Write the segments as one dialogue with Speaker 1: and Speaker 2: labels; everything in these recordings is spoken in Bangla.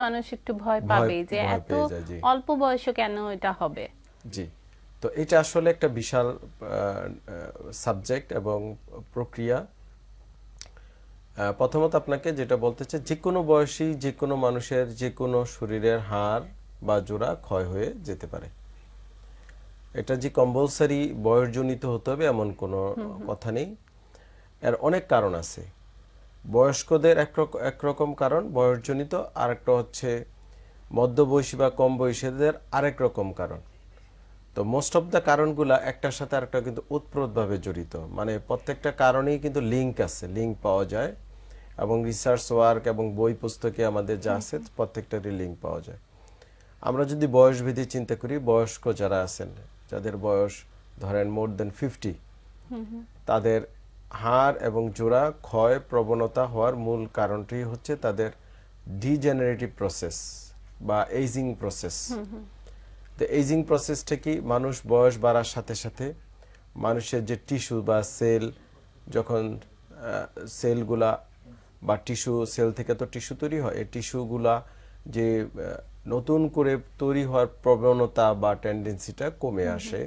Speaker 1: মানুষ একটু ভয় পাবে যে এত। অল্প বয়সে কেন এটা হবে?
Speaker 2: জি। তো এটা আসলে একটা বিশাল সাবজেক্ট এবং প্রক্রিয়া। প্রথমত আপনাকে যেটা বলতে চাই যে কোনো বয়সী যে কোনো মানুষের যে কোনো শরীরের হাড় বা জোড়া ক্ষয় হয়ে যেতে পারে। এটা যে কম্পালসারি বয়সজনিত হতে হবে এমন কোনো কথা নেই। এর অনেক কারণ আছে। বয়স্কদের একরক- একরকম কারণ বয়সজনিত আর একটা হচ্ছে মধ্যবয়সী বা কম বয়সীদের আরেক রকম কারণ। তো মোস্ট অফ দ্য কারণগুলা একটার সাথে আরেকটা কিন্তু উৎপ্রোতভাবে জড়িত। মানে প্রত্যেকটা কারণেই কিন্তু লিঙ্ক আছে লিঙ্ক পাওয়া যায় এবং রিসার্চ ওয়ার্ক এবং বই পুস্তকে আমাদের যা আছে প্রত্যেকটারই লিঙ্ক পাওয়া যায়। আমরা যদি বয়স ভেদে চিন্তা করি বয়স্ক যারা আছেন যাদের বয়স ধরেন মোর দেন ফিফটি তাদের হাড় এবং জোড়া ক্ষয় প্রবণতা হওয়ার মূল কারণটি হচ্ছে তাদের ডিজেনারেটিভ প্রসেস বা এইজিং প্রসেস তো এইজিং প্রসেসটা কি? মানুষ বয়স বাড়ার সাথে সাথে মানুষের যে টিস্যু বা সেল যখন সেলগুলা বা টিস্যু সেল থেকে তো টিস্যু তৈরি হয় এই টিস্যুগুলা যে নতুন করে তৈরি হওয়ার প্রবণতা বা টেন্ডেন্সিটা কমে আসে।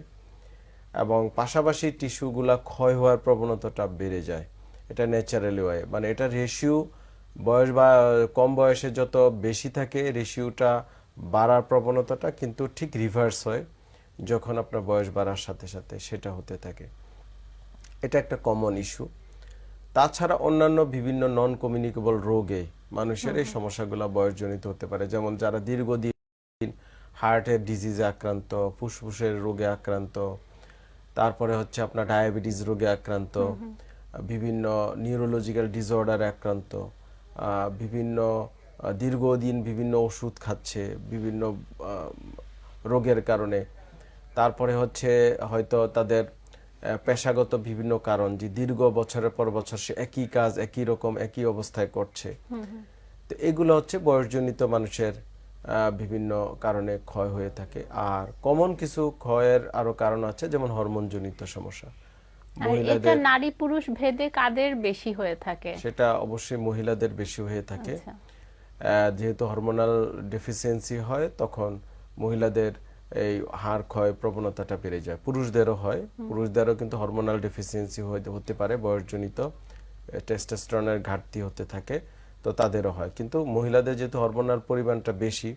Speaker 2: এবং পাশাপাশি টিস্যুগুলা ক্ষয় হওয়ার প্রবণতাটা বেড়ে যায়। এটা ন্যাচারালি হয়। মানে এটা রেশিও বয়স বা কম বয়সে যত বেশি থাকে রেশিওটা বাড়ার প্রবণতাটা কিন্তু ঠিক রিভার্স হয় যখন আপনার বয়স বাড়ার সাথে সাথে সেটা হতে থাকে। এটা একটা কমন ইস্যু তাছাড়া অন্যান্য বিভিন্ন নন কমিউনিকেবল রোগে মানুষের এই সমস্যাগুলো বয়সজনিত হতে পারে। যেমন যারা দীর্ঘদিন হার্টের ডিজিজে আক্রান্ত ফুসফুসের রোগে আক্রান্ত তারপরে হচ্ছে আপনার ডায়াবেটিস রোগে আক্রান্ত বিভিন্ন নিউরোলজিক্যাল ডিসঅর্ডারে আক্রান্ত বিভিন্ন দীর্ঘদিন বিভিন্ন ওষুধ খাচ্ছে বিভিন্ন রোগের কারণে। তারপরে হচ্ছে হয়তো তাদের পেশাগত বিভিন্ন কারণ যে দীর্ঘ বছরের পর বছর সে একই কাজ একই রকম একই অবস্থায় করছে। তো এগুলো হচ্ছে বয়সজনিত মানুষের বিভিন্ন কারণে ক্ষয় হয়ে থাকে। আর কমন কিছু ক্ষয়ের আরও কারণ আছে যেমন হরমোনজনিত সমস্যা।
Speaker 1: এটা নারী পুরুষ ভেদে কাদের বেশি হয়ে থাকে?
Speaker 2: সেটা অবশ্যই মহিলাদের বেশি হয়ে থাকে।
Speaker 1: আচ্ছা।
Speaker 2: যেহেতু হরমোনাল ডেফিসিয়েন্সি হয় তখন মহিলাদের এই হাড় ক্ষয় প্রবণতাটা বেড়ে যায়। পুরুষদেরও হয়। পুরুষদেরও কিন্তু হরমোনাল ডেফিসিয়েন্সি হতে পারে। বয়সজনিত টেস্টোস্টেরনের ঘাটতি হতে থাকে। তো তাদেরও হয়। কিন্তু মহিলাদের যেহেতু হরমোনাল পরিমাণটা বেশি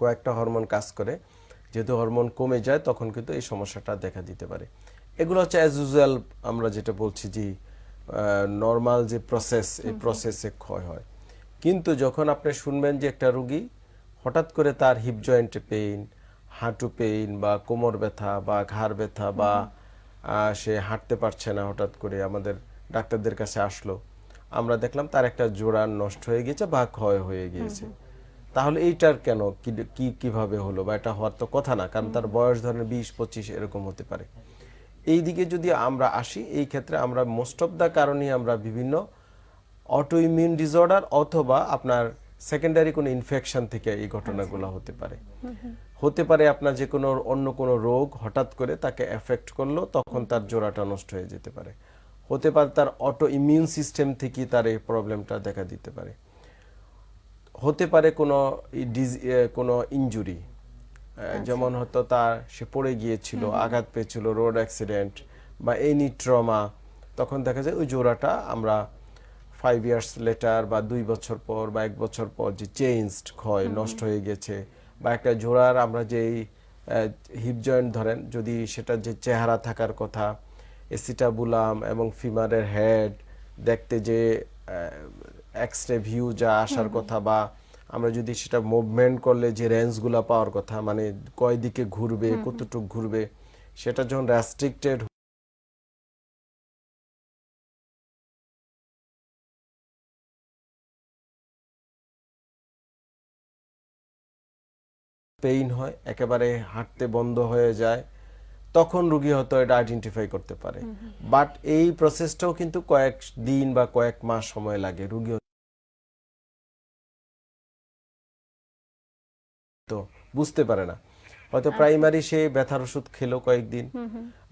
Speaker 2: কয়েকটা হরমোন কাজ করে যেহেতু হরমোন কমে যায় তখন কিন্তু এই সমস্যাটা দেখা দিতে পারে। এগুলো হচ্ছে অ্যাজ ইউজুয়াল আমরা যেটা বলছি যে নর্মাল যে প্রসেস এই প্রসেসে ক্ষয় হয়। কিন্তু যখন আপনি শুনবেন যে একটা রুগী হঠাৎ করে তার হিপ জয়েন্টে পেইন হাঁটু পেইন বা কোমর ব্যথা বা ঘাড় ব্যথা বা সে হাঁটতে পারছে না হঠাৎ করে আমাদের ডাক্তারদের কাছে আসলো আমরা দেখলাম তার একটা জোড়া নষ্ট হয়ে গেছে বা ক্ষয় হয়ে গিয়েছে। তাহলে এইটার কেন? কি- কীভাবে হলো? বা এটা হওয়ার তো কথা না কারণ তার বয়স ধরেন বিশ পঁচিশ এরকম হতে পারে। এই দিকে যদি আমরা আসি এই ক্ষেত্রে আমরা মোস্ট অফ দ্য কারণেই আমরা বিভিন্ন অটো ইমিউন ডিসঅর্ডার অথবা আপনার সেকেন্ডারি কোনো ইনফেকশন থেকে এই ঘটনাগুলো হতে পারে। হতে পারে আপনার যে কোনো অন্য কোনো রোগ হঠাৎ করে তাকে এফেক্ট করল তখন তার জোড়াটা নষ্ট হয়ে যেতে পারে। হতে পারে তার অটো ইমিউন সিস্টেম থেকে তার এই প্রবলেমটা দেখা দিতে পারে। হতে পারে কোনো কোনো ইনজুরি যেমন হয়তো তার সে পড়ে গিয়েছিল আঘাত পেয়েছিল রোড অ্যাক্সিডেন্ট বা এনি ট্রমা তখন দেখা যায় ওই জোড়াটা আমরা ফাইভ ইয়ার্স লেটার বা দুই বছর পর বা এক বছর পর যে চেঞ্জড ক্ষয় নষ্ট হয়ে গেছে বা একটা জোড়ার আমরা যেই হিপ জয়েন্ট ধরেন যদি সেটা যে চেহারা থাকার কথা এসিটাবুলাম এবং ফিমারের হেড দেখতে যে এক্স রে ভিউ যা আসার কথা বা আমরা যদি সেটা মুভমেন্ট করলে যে রেঞ্জগুলো পাওয়ার কথা মানে কয় দিকে ঘুরবে কতটুক ঘুরবে সেটা যখন রেস্ট্রিক্টেড পেইন হয় একেবারে হাঁটতে বন্ধ হয়ে যায় তখন রুগী হয়তো এটা আইডেন্টিফাই করতে পারে। বাট এই প্রসেসটাও কিন্তু কয়েক দিন বা কয়েক মাস সময় লাগে রুগী তো বুঝতে পারে না। হয়তো প্রাইমারি সে ব্যথার ওষুধ খেলো কয়েকদিন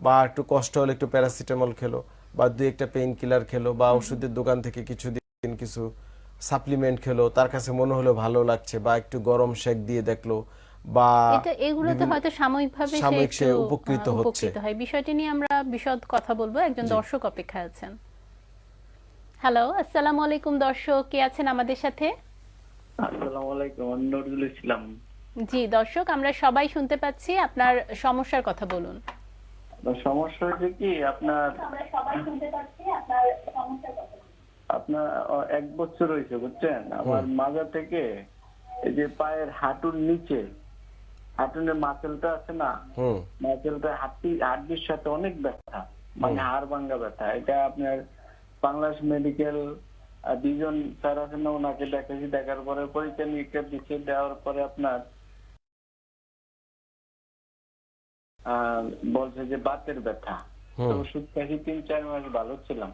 Speaker 2: বা একটু কষ্ট হলে একটু প্যারাসিটামল খেলো বা দুই একটা পেইন কিলার খেলো বা ওষুধের দোকান থেকে কিছু দিন কিছু সাপ্লিমেন্ট খেলো তার কাছে মনে হলো ভালো লাগছে বা একটু গরম শেক দিয়ে দেখল। বা
Speaker 1: এটা এগুলোতে হয়তো সাময়িকভাবে
Speaker 2: সাময়িক সে উপকৃত হচ্ছে।
Speaker 1: উপকৃত হয়। বিষয়টি নিয়ে আমরা বিশদ কথা বলব। একজন দর্শক অপেক্ষা আছেন। হ্যালো আসসালামু আলাইকুম দর্শক। কে আছেন আমাদের সাথে?
Speaker 3: আসসালামু আলাইকুম নজরুল ইসলাম।
Speaker 1: জি দর্শক আমরা সবাই শুনতে পাচ্ছি। আপনার সমস্যার কথা বলুন।
Speaker 3: সমস্যা হচ্ছে কি আপনার আপনার এক বছর হয়েছে বুঝছেন? আমার মাজা থেকে এই যে পায়ের হাঁটুর নিচে হাঁটুনের মাসেলটা আছে না মাসেলটা হাড্ডি হাড্ডির সাথে অনেক ব্যথা মানে হাড় ভাঙ্গা ব্যথা। এটা আপনার বাংলাদেশ মেডিকেল দুজন স্যার আছেন না ওনাকে দেখেছি দেখার পরে পরীক্ষা নিরীক্ষা দিচ্ছে দেওয়ার পরে আপনার বলছে যে বাতের ব্যথা। তো ওষুধ খাইছি তিন চার মাস ভালো ছিলাম।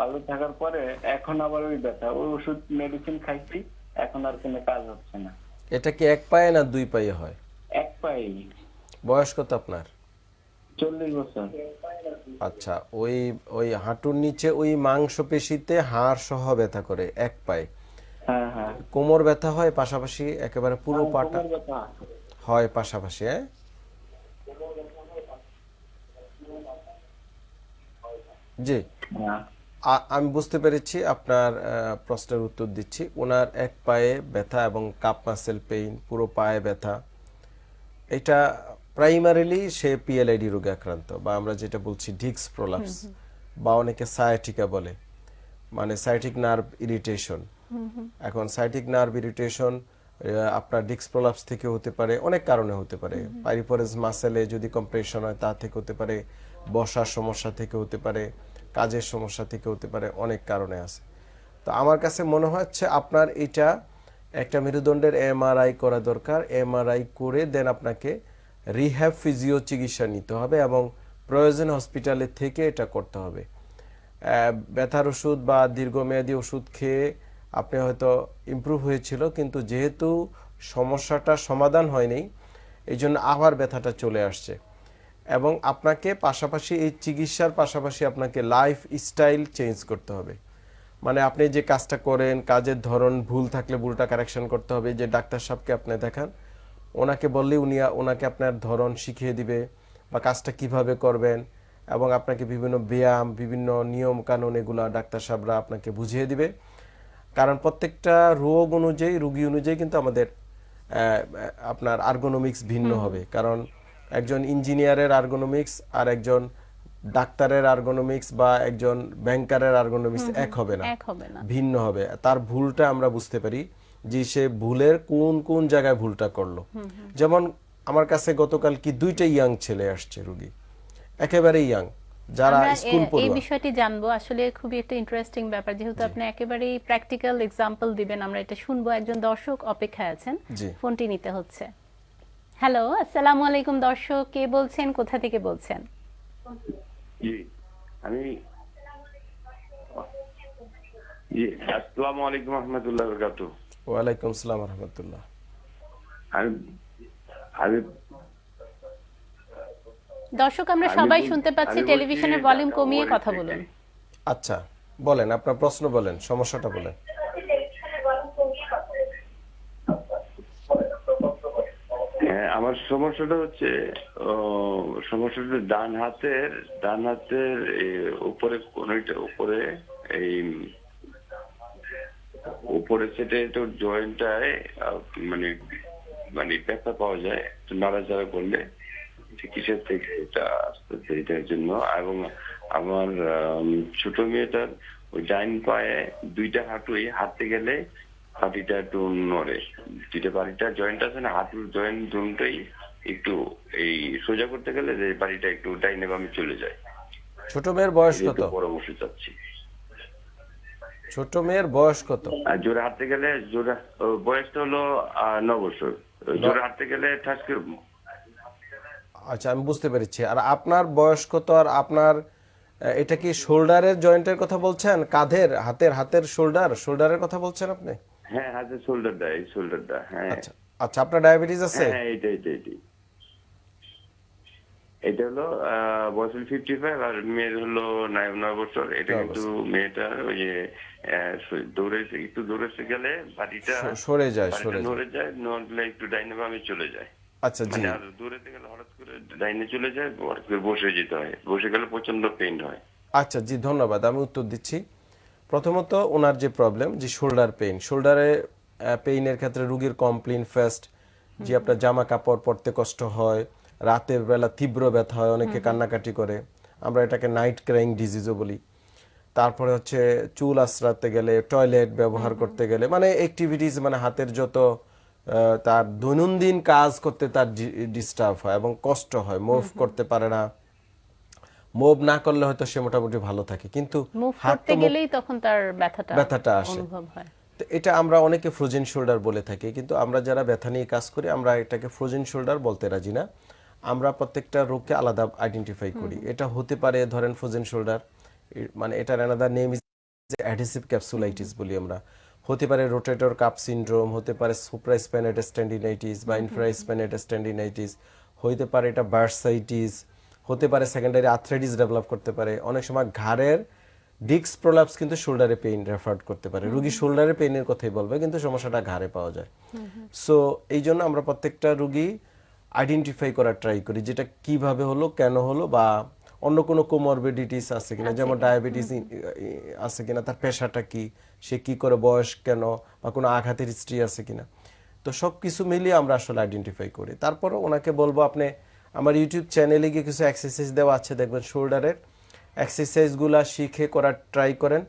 Speaker 3: ভালো থাকার পরে এখন আবার ওই ব্যথা ওই ওষুধ মেডিসিন খাইছি এখন আর কোনো কাজ হচ্ছে না।
Speaker 2: এটা কি এক পায়ে না দুই পায়ে হয়?
Speaker 3: এক পায়ে।
Speaker 2: বয়স কত আপনার?
Speaker 3: চল্লিশ বছর।
Speaker 2: আচ্ছা ওই ওই হাঁটুর নিচে ওই মাংসপেশিতে হাড় সহ ব্যথা করে এক পায়ে।
Speaker 3: হ্যাঁ হ্যাঁ।
Speaker 2: কোমর ব্যথা হয় পাশাপাশি একেবারে পুরো পাটা? হয় পাশাপাশি হ্যাঁ? জি।
Speaker 3: হ্যাঁ।
Speaker 2: আমি বুঝতে পেরেছি আপনার প্রশ্নের উত্তর দিচ্ছি। ওনার এক পায়ে ব্যথা এবং কাপ মাসেল পেইন পুরো পায়ে ব্যথা। এটা প্রাইমারিলি সে পিএলআইডি রোগে আক্রান্ত বা আমরা যেটা বলছি ডিক্স প্রলাপস বা অনেকে সায়াটিকা বলে মানে সাইটিক নার্ভ ইরিটেশন। এখন সাইটিক নার্ভ ইরিটেশন আপনার ডিক্স প্রলাপস থেকে হতে পারে অনেক কারণে হতে পারে। পাইরিফোরেস মাসেলে যদি কম্প্রেশন হয় তা থেকে হতে পারে বসার সমস্যা থেকে হতে পারে। কাজের সমস্যা থেকে হতে পারে, অনেক কারণে আছে। তো আমার কাছে মনে হচ্ছে আপনার এটা একটা মেরুদণ্ডের এমআরআই করা দরকার। এমআরআই করে দেন আপনাকে রিহ্যাব ফিজিও চিকিৎসা নিতে হবে এবং প্রয়োজন হসপিটালে থেকে এটা করতে হবে। ব্যথার ওষুধ বা দীর্ঘমেয়াদী ওষুধ খেয়ে আপনি হয়তো ইমপ্রুভ হয়েছিল, কিন্তু যেহেতু সমস্যাটা সমাধান হয়নি এই জন্য আবার ব্যথাটা চলে আসছে। এবং আপনাকে পাশাপাশি এই চিকিৎসার পাশাপাশি আপনাকে লাইফ স্টাইল চেঞ্জ করতে হবে। মানে আপনি যে কাজটা করেন কাজের ধরন ভুল থাকলে ভুলটা কারেকশন করতে হবে। যে ডাক্তার সাহেবকে আপনি দেখান ওনাকে বললে উনি ওনাকে আপনার ধরন শিখিয়ে দিবে বা কাজটা কীভাবে করবেন এবং আপনাকে বিভিন্ন ব্যায়াম বিভিন্ন নিয়ম কানুন এগুলা ডাক্তার সাহেবরা আপনাকে বুঝিয়ে দিবে। কারণ প্রত্যেকটা রোগ অনুযায়ী রোগী অনুযায়ী কিন্তু আমাদের আপনার আর্গোনমিক্স ভিন্ন হবে। কারণ একজন ইঞ্জিনিয়ারের আর্গোনমিক্স আর একজন ডাক্তারের আর্গোনমিক্স বা একজন ব্যাংকারের আর্গোনমিক্স এক হবে না। ভিন্ন হবে। তার ভুলটা আমরা বুঝতে পারি যে সে ভুলের কোন কোন জায়গায় ভুলটা করল। যেমন আমার কাছে গতকাল কি দুইটা ইয়াং ছেলে আসছে রুগী। একেবারে ইয়াং যারা স্কুল
Speaker 1: এ- এই বিষয়টি জানব। আসলে খুবই একটা ইন্টারেস্টিং ব্যাপার। যেহেতু আপনি একেবারেই প্র্যাকটিক্যাল এক্সাম্পল দিবেন আমরা এটা শুনব। একজন দর্শক অপেক্ষায় আছেন। ফোনটি নিতে হচ্ছে। হ্যালো আসসালামু আলাইকুম দর্শক কে বলছেন কোথা থেকে বলছেন?
Speaker 4: জি আমি জি আসসালামু আলাইকুম রহমতুল্লাহ বরকাতু।
Speaker 2: ওয়ালাইকুম সালাম রহমতুল্লাহ।
Speaker 4: আমি আমি
Speaker 1: দর্শক আমরা
Speaker 4: আমি
Speaker 1: সবাই শুনতে পাচ্ছি টেলিভিশনের ভলিউম কমিয়ে কথা। বলুন।
Speaker 2: আচ্ছা বলেন আপনার প্রশ্ন বলেন সমস্যাটা বলেন
Speaker 4: হ্যাঁ আমার সমস্যাটা হচ্ছে সমস্যাটা ডান হাতের ডান হাতের উপরে কোনটা উপরে এই উপরে সেটা একটু জয়েন্টটায় মানে মানে ব্যথা পাওয়া যায় একটু নাড়াচাড়া করলে চিকিৎসার থেকে এটা আসতেছে এটার জন্য। এবং আমার আম, ছোট মেয়েটার ওই ডাইন পায়ে দুইটা হাঁটুই হাঁটতে গেলে পাটিটা একটু নড়ে। দুইটা পাটিটা জয়েন্ট আছে না হাঁটুর জয়েন্ট দুটোই একটু এই সোজা করতে গেলে যে বাড়িটা একটু ডাইনে বামে চলে যায়।
Speaker 2: ছোট মেয়ের বয়স কত?
Speaker 4: একটু পরামর্শ চাচ্ছি
Speaker 2: ছোট মেয়ের বয়স কত?
Speaker 4: জোরে হাঁটতে গেলে জোরে বয়সটা হলো ন বছর। জোরে হাঁটতে গেলে ঠাস করে
Speaker 2: আচ্ছা আমি বুঝতে পেরেছি। আর আপনার বয়স কত? আর আপনার এটা কি শোল্ডারের জয়েন্টের কথা বলছেন? কাঁধের হাতের হাতের শোল্ডার? শোল্ডারের কথা বলছেন আপনি?
Speaker 4: হ্যাঁ হাতে শোল্ডারটা এই শোল্ডারটা হ্যাঁ।
Speaker 2: আচ্ছা আচ্ছা আপনার ডায়াবেটিস আছে?
Speaker 4: হ্যাঁ এইটা এইটা এইটাই। এটা হলো বয়স ফিফটি ফাইভ আর মেয়ের হলো নয় বছর। এটা কিন্তু মেয়েটা ওই দৌড়ে একটু দৌড়েছে গেলে বাড়িটা
Speaker 2: সরে যায় সরে যায়।
Speaker 4: নড়ে নড়লে একটু ডাইনে বামে চলে যায়।
Speaker 2: আচ্ছা জি।
Speaker 4: মানে আর দৌড়াতে গেলে হঠাৎ করে ডাইনে চলে যায় হঠাৎ করে বসে যেতে হয়। বসে গেলে প্রচণ্ড পেইন হয়।
Speaker 2: আচ্ছা জি ধন্যবাদ। আমি উত্তর দিচ্ছি। প্রথমত ওনার যে প্রবলেম যে শোল্ডার পেইন শোল্ডারে পেইনের ক্ষেত্রে রুগীর কমপ্লেন ফার্স্ট যে আপনার জামা কাপড় পরতে কষ্ট হয় রাতের বেলা তীব্র ব্যথা হয় অনেকে কান্নাকাটি করে। আমরা এটাকে নাইট ক্রাইং ডিজিজও বলি। তারপরে হচ্ছে চুল আশ্রাতে গেলে টয়লেট ব্যবহার করতে গেলে মানে অ্যাক্টিভিটিস মানে হাতের যত তার দৈনন্দিন কাজ করতে তার ডিস্টার্ব হয় এবং কষ্ট হয় মুভ করতে পারে না। মুভ না করলে হয়তো সে মোটামুটি ভালো থাকে। কিন্তু
Speaker 1: মুভ করতে গেলেই তখন তার ব্যথাটা
Speaker 2: ব্যথাটা আসে।
Speaker 1: অনুভব হয়।
Speaker 2: তো এটা আমরা অনেকে ফ্রোজেন শোল্ডার বলে থাকি কিন্তু আমরা যারা ব্যথা নিয়ে কাজ করি আমরা এটাকে ফ্রোজেন শোল্ডার বলতে রাজি না। আমরা প্রত্যেকটা রোগকে আলাদা আইডেন্টিফাই করি। এটা হতে পারে ধরেন ফ্রোজেন শোল্ডার মানে এটার another name is adhesive capsulitis বলি আমরা। হতে পারে রোটেটর কাপ সিনড্রোম হতে পারে সুপ্রাস্প্যানেটাস টেন্ডিনাইটিস বা ইনফ্রাস্প্যানেটাস টেন্ডিনাইটিস হতে পারে এটা বার্সাইটিস হতে পারে সেকেন্ডারি আর্থ্রাইটিস ডেভেলপ করতে পারে। অনেক সময় ঘাড়ের ডিস্ক প্রলাপস কিন্তু শোল্ডারে পেইন রেফার করতে পারে। রুগী শোল্ডারে পেইনের কথাই বলবে কিন্তু সমস্যাটা ঘাড়ে পাওয়া যায়। সো এই জন্য আমরা প্রত্যেকটা রুগী আইডেন্টিফাই করার ট্রাই করি যেটা কীভাবে হলো কেন হলো বা অন্য কোনো কোমরবিডিটিস আছে কিনা যেমন ডায়াবেটিস আছে কিনা তার পেশাটা কি সে কি করে বয়স কেন বা কোনো আঘাতের হিস্ট্রি আছে কিনা। তো সব কিছু মিলিয়ে আমরা আসলে আইডেন্টিফাই করি। তারপরে ওনাকে বলব আপনি আমার ইউটিউব চ্যানেলে গিয়ে কিছু এক্সারসাইজ দেওয়া আছে, দেখবেন শোল্ডারের এক্সারসাইজগুলা শিখে করার ট্রাই করেন।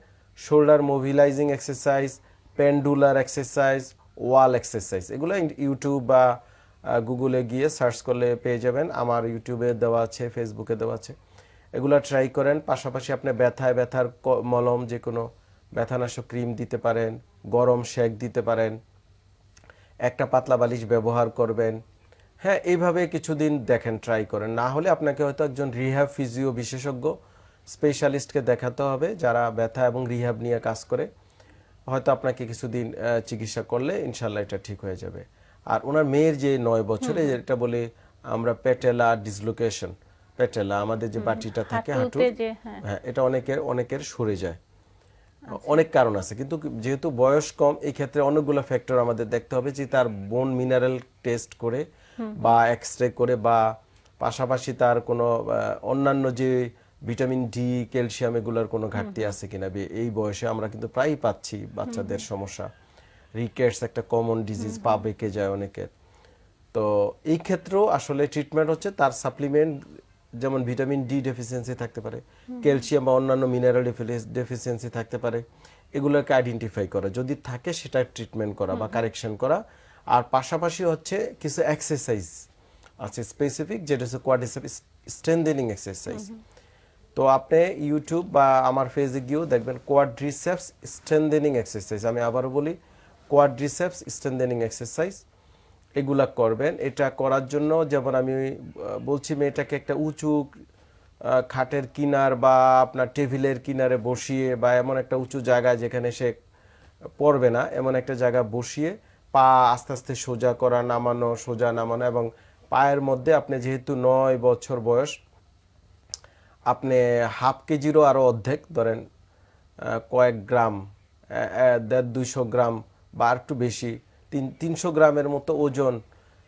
Speaker 2: Shoulder mobilising exercise pendular exercise wall exercise এগুলো ইউটিউব বা গুগলে গিয়ে সার্চ করলে পেয়ে যাবেন। আমার ইউটিউবে দেওয়া আছে ফেসবুকে দেওয়া আছে। এগুলো ট্রাই করেন। পাশাপাশি আপনি ব্যথায় ব্যথার মলম যে কোনো ব্যথানাশক ক্রিম দিতে পারেন, গরম শেক দিতে পারেন। একটা পাতলা বালিশ ব্যবহার করবেন। হ্যাঁ এইভাবে কিছুদিন দেখেন ট্রাই করেন। না হলে আপনাকে হয়তো একজন রিহ্যাব ফিজিও বিশেষজ্ঞ স্পেশালিস্টকে দেখাতে হবে যারা ব্যথা এবং রিহ্যাব নিয়ে কাজ করে। হয়তো আপনাকে কিছুদিন চিকিৎসা করলে ইনশাল্লাহ এটা ঠিক হয়ে যাবে। আর ওনার মেয়ের যে নয় বছরে যেটা বলে আমরা পেটেলা ডিসলোকেশন পেটেলা আমাদের যে বাটিটা থাকে হাঁটু
Speaker 1: হ্যাঁ।
Speaker 2: হ্যাঁ এটা অনেকের অনেকের সরে যায়। অনেক কারণ আছে কিন্তু যেহেতু বয়স কম এই ক্ষেত্রে অনেকগুলো ফ্যাক্টর আমাদের দেখতে হবে যে তার বোন মিনারেল টেস্ট করে বা এক্স রে করে বা পাশাপাশি তার কোনো অন্যান্য যে ভিটামিন ডি ক্যালসিয়াম এগুলোর কোনো ঘাটতি আছে কিনা এই বয়সে আমরা কিন্তু প্রায়ই পাচ্ছি বাচ্চাদের সমস্যা। রিকেটস একটা কমন ডিজিজ পা বেঁকে যায় অনেকের। তো এই ক্ষেত্রেও আসলে ট্রিটমেন্ট হচ্ছে তার সাপ্লিমেন্ট যেমন ভিটামিন ডি ডেফিসিয়েন্সি থাকতে পারে ক্যালসিয়াম বা অন্যান্য মিনারেল ডেফিসিয়েন্সি থাকতে পারে এগুলোকে আইডেন্টিফাই করা। যদি থাকে সেটা ট্রিটমেন্ট করা বা কারেকশন করা আর পাশাপাশি হচ্ছে কিছু এক্সারসাইজ আছে স্পেসিফিক যেটা হচ্ছে কোয়াডিসেপ স্ট্রেন্থেনিং এক্সারসাইজ তো আপনি ইউটিউব বা আমার ফেসে গিয়েও দেখবেন কোয়াড্রিসেপস স্ট্রেন্থেনিং এক্সারসাইজ আমি আবারও বলি কোয়াড্রিসেপস স্ট্রেন্থেনিং এক্সারসাইজ এগুলা করবেন। এটা করার জন্য যেমন আমি বলছি মেয়েটাকে একটা উঁচু খাটের কিনার বা আপনার টেবিলের কিনারে বসিয়ে বা এমন একটা উঁচু জায়গায় যেখানে সে পড়বে না এমন একটা জায়গা বসিয়ে পা আস্তে আস্তে সোজা করা, নামানো, সোজা নামানো এবং পায়ের মধ্যে আপনি যেহেতু নয় বছর বয়স, আপনি হাফ কেজিরও আরও অর্ধেক, ধরেন কয়েক গ্রাম দেড় দুইশো গ্রাম বা একটু বেশি, তিন, তিনশো গ্রামের মতো ওজন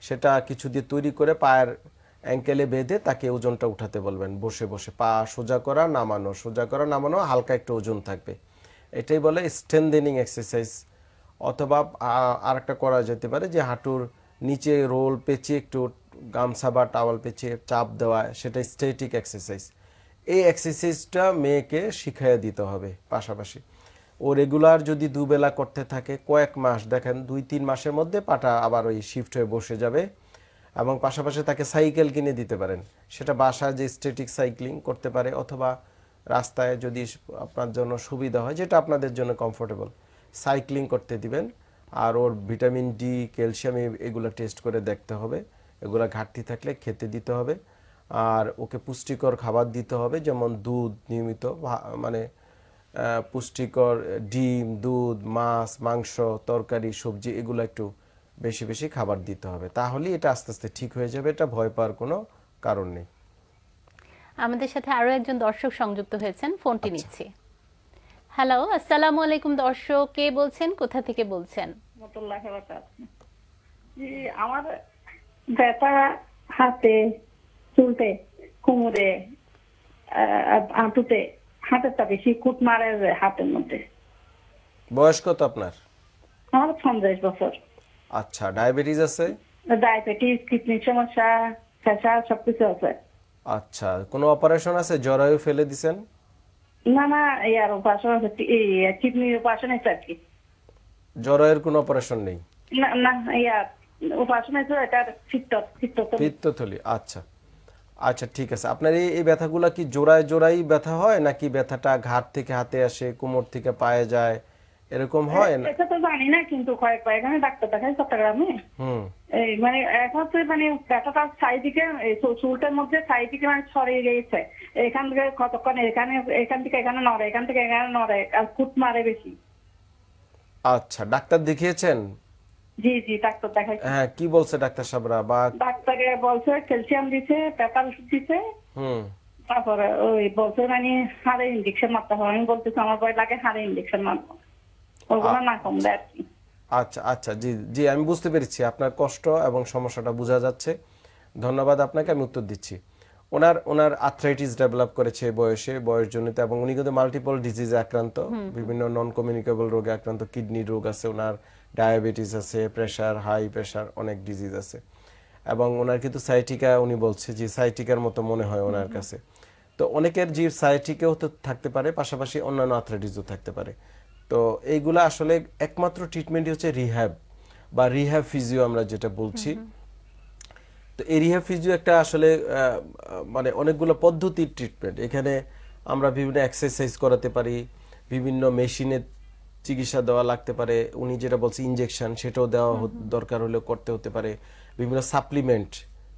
Speaker 2: সেটা কিছু দিয়ে তৈরি করে পায়ের অ্যাঙ্কেলে বেঁধে তাকে ওজনটা উঠাতে বলবেন। বসে বসে পা সোজা করা, নামানো, সোজা করা, নামানো, হালকা একটু ওজন থাকবে। এটাই বলে স্ট্রেন্থেনিং এক্সারসাইজ অথবা আর একটা করা যেতে পারে যে হাঁটুর নিচে রোল পেঁচিয়ে একটু গামছা বা টাওয়াল পেঁচিয়ে চাপ দেওয়া, সেটা স্টেটিক এক্সারসাইজ এই এক্সারসাইজটা মেয়েকে শিখাইয়া দিতে হবে পাশাপাশি। ও রেগুলার যদি দুবেলা করতে থাকে, কয়েক মাস, দেখেন দুই তিন মাসের মধ্যে পাটা আবার ওই শিফট হয়ে বসে যাবে এবং পাশাপাশি তাকে সাইকেল কিনে দিতে পারেন। সেটা বাসায় যে স্টেটিক সাইক্লিং করতে পারে অথবা রাস্তায় যদি আপনার জন্য সুবিধা হয়, যেটা আপনাদের জন্য কমফোর্টেবল সাইক্লিং করতে দিবেন। আর ওর ভিটামিন ডি ক্যালসিয়াম এগুলো টেস্ট করে দেখতে হবে। এগুলো ঘাটতি থাকলে খেতে দিতে হবে। আর ওকে পুষ্টিকর খাবার দিতে হবে যেমন দুধ নিয়মিত মানে পুষ্টিকর ডিম দুধ মাছ মাংস তরকারি সবজি এগুলো একটু বেশি বেশি খাবার দিতে হবে। তাহলেই এটা আস্তে আস্তে ঠিক হয়ে যাবে এটা ভয় পাওয়ার কোনো কারণ নেই।
Speaker 1: আমাদের সাথে আরও একজন দর্শক সংযুক্ত হয়েছেন ফোনটি নিচ্ছি। হ্যালো আসসালামু আলাইকুম দর্শক কে বলছেন কোথা থেকে বলছেন?
Speaker 5: আমার ব্যথা হাতে চুলতে কোমরে আহ, হাঁটুতে হাতেরটা বেশি কুট মারে হাতের মধ্যে।
Speaker 2: বয়স কত আপনার?
Speaker 5: আমার পঞ্চাশ বছর।
Speaker 2: আচ্ছা ডায়াবেটিস আছে?
Speaker 5: ডায়াবেটিস কিডনির সমস্যা প্রেশার সবকিছু আছে।
Speaker 2: আচ্ছা কোনো অপারেশন আছে? জরায়ু ফেলে দিছেন?
Speaker 5: না না ইয়ার অপারেশন কিডনির অপারেশন আর কি।
Speaker 2: জরায়ের কোনো অপারেশন নেই?
Speaker 5: না না ইয়ার অপারেশন আছে এটা
Speaker 2: পিত্তথলি আচ্ছা। আচ্ছা ঠিক আছে। আপনার এই এই ব্যথাগুলো কি জোড়ায় জোড়াই ব্যথা হয় নাকি ব্যথাটা ঘাট থেকে হাতে আসে কোমর থেকে পায়ে যায়? এরকম হয় না?
Speaker 5: এটা তো জানি না কিন্তু কয়েকবার এখানে ডাক্তার দেখাই চট্টগ্রামে। এই মানে এখন তো মানে ব্যথাটা চারিদিকে চুলটার মধ্যে চারিদিকে মানে ছড়িয়ে গিয়েছে। এখান থেকে কতক্ষণ এখানে এখান থেকে এখানে নড়ে এখান থেকে এখানে নড়ে আর কুট মারে বেশি।
Speaker 2: আচ্ছা ডাক্তার দেখিয়েছেন?
Speaker 5: জি জি ডাক্তার দেখাই
Speaker 2: হ্যাঁ কি বলছে ডাক্তার সাহেবরা বা
Speaker 5: ডাক্তারে বলছে ক্যালসিয়াম দিছে পেপার ওষুধ দিছে।
Speaker 2: হুম।
Speaker 5: তারপরে ওই বলছে মানে হাড়ে ইঞ্জেকশন মারতে হবে। আমি বলতেছি আমার ভয় লাগে হাড়ে ইঞ্জেকশন মারবো। ওগুলো না কমবে আর কি।
Speaker 2: আচ্ছা আচ্ছা জি জি আমি বুঝতে পেরেছি আপনার কষ্ট এবং সমস্যাটা বোঝা যাচ্ছে। ধন্যবাদ আপনাকে আমি উত্তর দিচ্ছি। ওনার ওনার আর্থ্রাইটিস ডেভেলপ করেছে এই বয়সে বয়সজনিত এবং উনি কিন্তু মাল্টিপল ডিজিজে আক্রান্ত বিভিন্ন নন কমিউনিকেবল রোগে আক্রান্ত কিডনি রোগ আছে ওনার ডায়াবেটিস আছে প্রেশার হাই প্রেশার অনেক ডিজিজ আছে। এবং ওনার কিন্তু সাইটিকা উনি বলছে যে সাইটিকার মতো মনে হয় ওনার কাছে। তো অনেকের যে সাইটিকেও তো থাকতে পারে পাশাপাশি অন্যান্য আর্থ্রাইটিসও থাকতে পারে। তো এইগুলা আসলে একমাত্র ট্রিটমেন্টই হচ্ছে রিহ্যাব বা রিহ্যাব ফিজিও আমরা যেটা বলছি। তো এই রিহ্যাব ফিজিও একটা আসলে মানে অনেকগুলো পদ্ধতির ট্রিটমেন্ট এখানে আমরা বিভিন্ন এক্সারসাইজ করাতে পারি বিভিন্ন মেশিনের চিকিৎসা দেওয়া লাগতে পারে। উনি যেটা বলছে ইনজেকশন সেটাও দেওয়া দরকার হলে করতে হতে পারে। বিভিন্ন সাপ্লিমেন্ট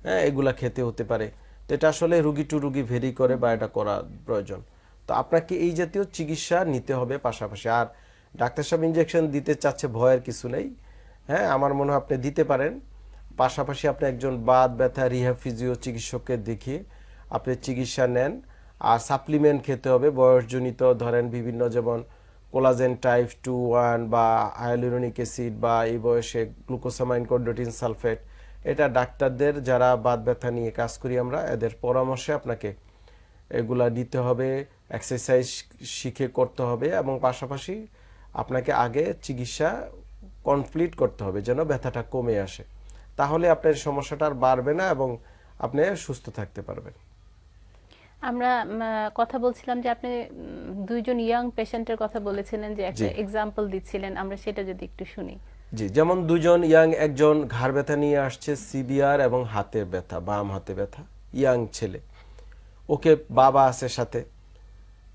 Speaker 2: হ্যাঁ এগুলা খেতে হতে পারে। তো এটা আসলে রুগী টু রুগী ভেরি করে বা এটা করা প্রয়োজন। তো আপনাকে এই জাতীয় চিকিৎসা নিতে হবে পাশাপাশি। আর ডাক্তার সাহেব ইনজেকশন দিতে চাচ্ছে, ভয়ের কিছু নেই। হ্যাঁ আমার মনে হয় আপনি দিতে পারেন। পাশাপাশি আপনি একজন বাদ ব্যথা রিহ্যাব ফিজিও চিকিৎসককে দেখিয়ে আপনি চিকিৎসা নেন। আর সাপ্লিমেন্ট খেতে হবে। বয়সজনিত ধরেন বিভিন্ন যেমন কোলাজেন টাইপ টু ওয়ান বা হায়ালুরনিক অ্যাসিড বা এই বয়সে গ্লুকোসামাইন কোডোটিন সালফেট এটা ডাক্তারদের যারা বাত ব্যথা নিয়ে কাজ করি আমরা, এদের পরামর্শে আপনাকে এগুলা নিতে হবে। এক্সারসাইজ শিখে করতে হবে এবং পাশাপাশি আপনাকে আগে চিকিৎসা কমপ্লিট করতে হবে যেন ব্যথাটা কমে আসে। তাহলে আপনার সমস্যাটা আর বাড়বে না এবং আপনি সুস্থ থাকতে পারবেন।
Speaker 1: আমরা কথা বলছিলাম যে আপনি দুইজন ইয়াং পেশেন্টের কথা বলেছিলেন যে একটা। এক্সাম্পল দিচ্ছিলেন আমরা সেটা যদি একটু শুনি।
Speaker 2: জি যেমন দুজন ইয়াং একজন ঘাড় ব্যথা নিয়ে আসছে সিবিআর এবং হাতের ব্যথা বাম হাতে ব্যথা ইয়াং ছেলে। ওকে বাবা আছে সাথে।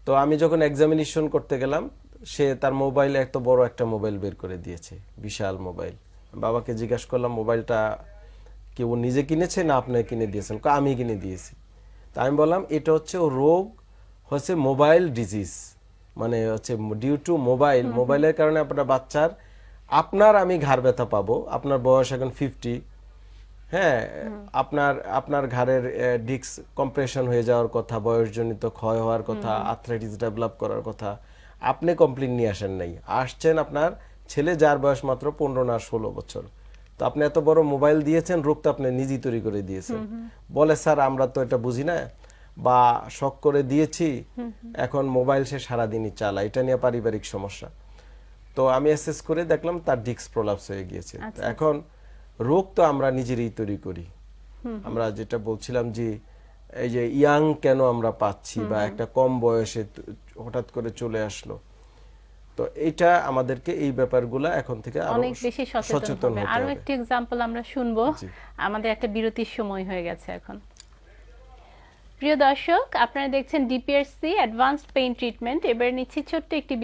Speaker 2: তো আমি যখন এক্সামিনেশন করতে গেলাম সে তার মোবাইলে এত বড় একটা মোবাইল বের করে দিয়েছে বিশাল মোবাইল। বাবাকে জিজ্ঞাসা করলাম মোবাইলটা কি ও নিজে কিনেছে না আপনি কিনে দিয়েছেন? আমি কিনে দিয়েছি। তা আমি বললাম এটা হচ্ছে ও রোগ হচ্ছে মোবাইল ডিজিজ। মানে হচ্ছে ডিউ টু মোবাইল মোবাইলের কারণে আপনার বাচ্চার আপনার আমি ঘাড় ব্যথা পাবো আপনার বয়স এখন ফিফটি হ্যাঁ আপনার আপনার ঘাড়ের ডিস্ক কম্প্রেশন হয়ে যাওয়ার কথা বয়সজনিত ক্ষয় হওয়ার কথা আর্থ্রাইটিস ডেভেলপ করার কথা আপনি কমপ্লেন নিয়ে আসেন নাই। আসছেন আপনার ছেলে যার বয়স মাত্র পনেরো না ষোলো বছর। তো আপনি এত বড় মোবাইল দিয়েছেন রোগ তো আপনি নিজেই তৈরি করে দিয়েছেন। বলে স্যার আমরা তো এটা বুঝি না। বা শখ করে দিয়েছি এখন মোবাইল সে সারাদিনই চালায়। এটা নিয়ে পারিবারিক সমস্যা। তো আমি অ্যাসেস করে দেখলাম তার ডিস্ক প্রলাপস হয়ে গিয়েছে। এখন রোগ তো আমরা নিজেরই তৈরি করি। আমরা যেটা বলছিলাম যে এই যে ইয়াং কেন আমরা পাচ্ছি বা একটা কম বয়সে হঠাৎ করে চলে আসলো? তো এটা আমাদেরকে এই ব্যাপারগুলা এখন থেকে
Speaker 1: অনেক বেশি সচেতন হবে।
Speaker 2: আরও।
Speaker 1: একটি এক্সাম্পল আমরা শুনব। আমাদের একটা বিরতির সময় হয়ে গেছে এখন। প্রিয় দর্শক আপনারা দেখছেন ডিপিআরসি অ্যাডভান্সড পেইন ট্রিটমেন্ট এবার নিচ্ছি ছোট্ট একটি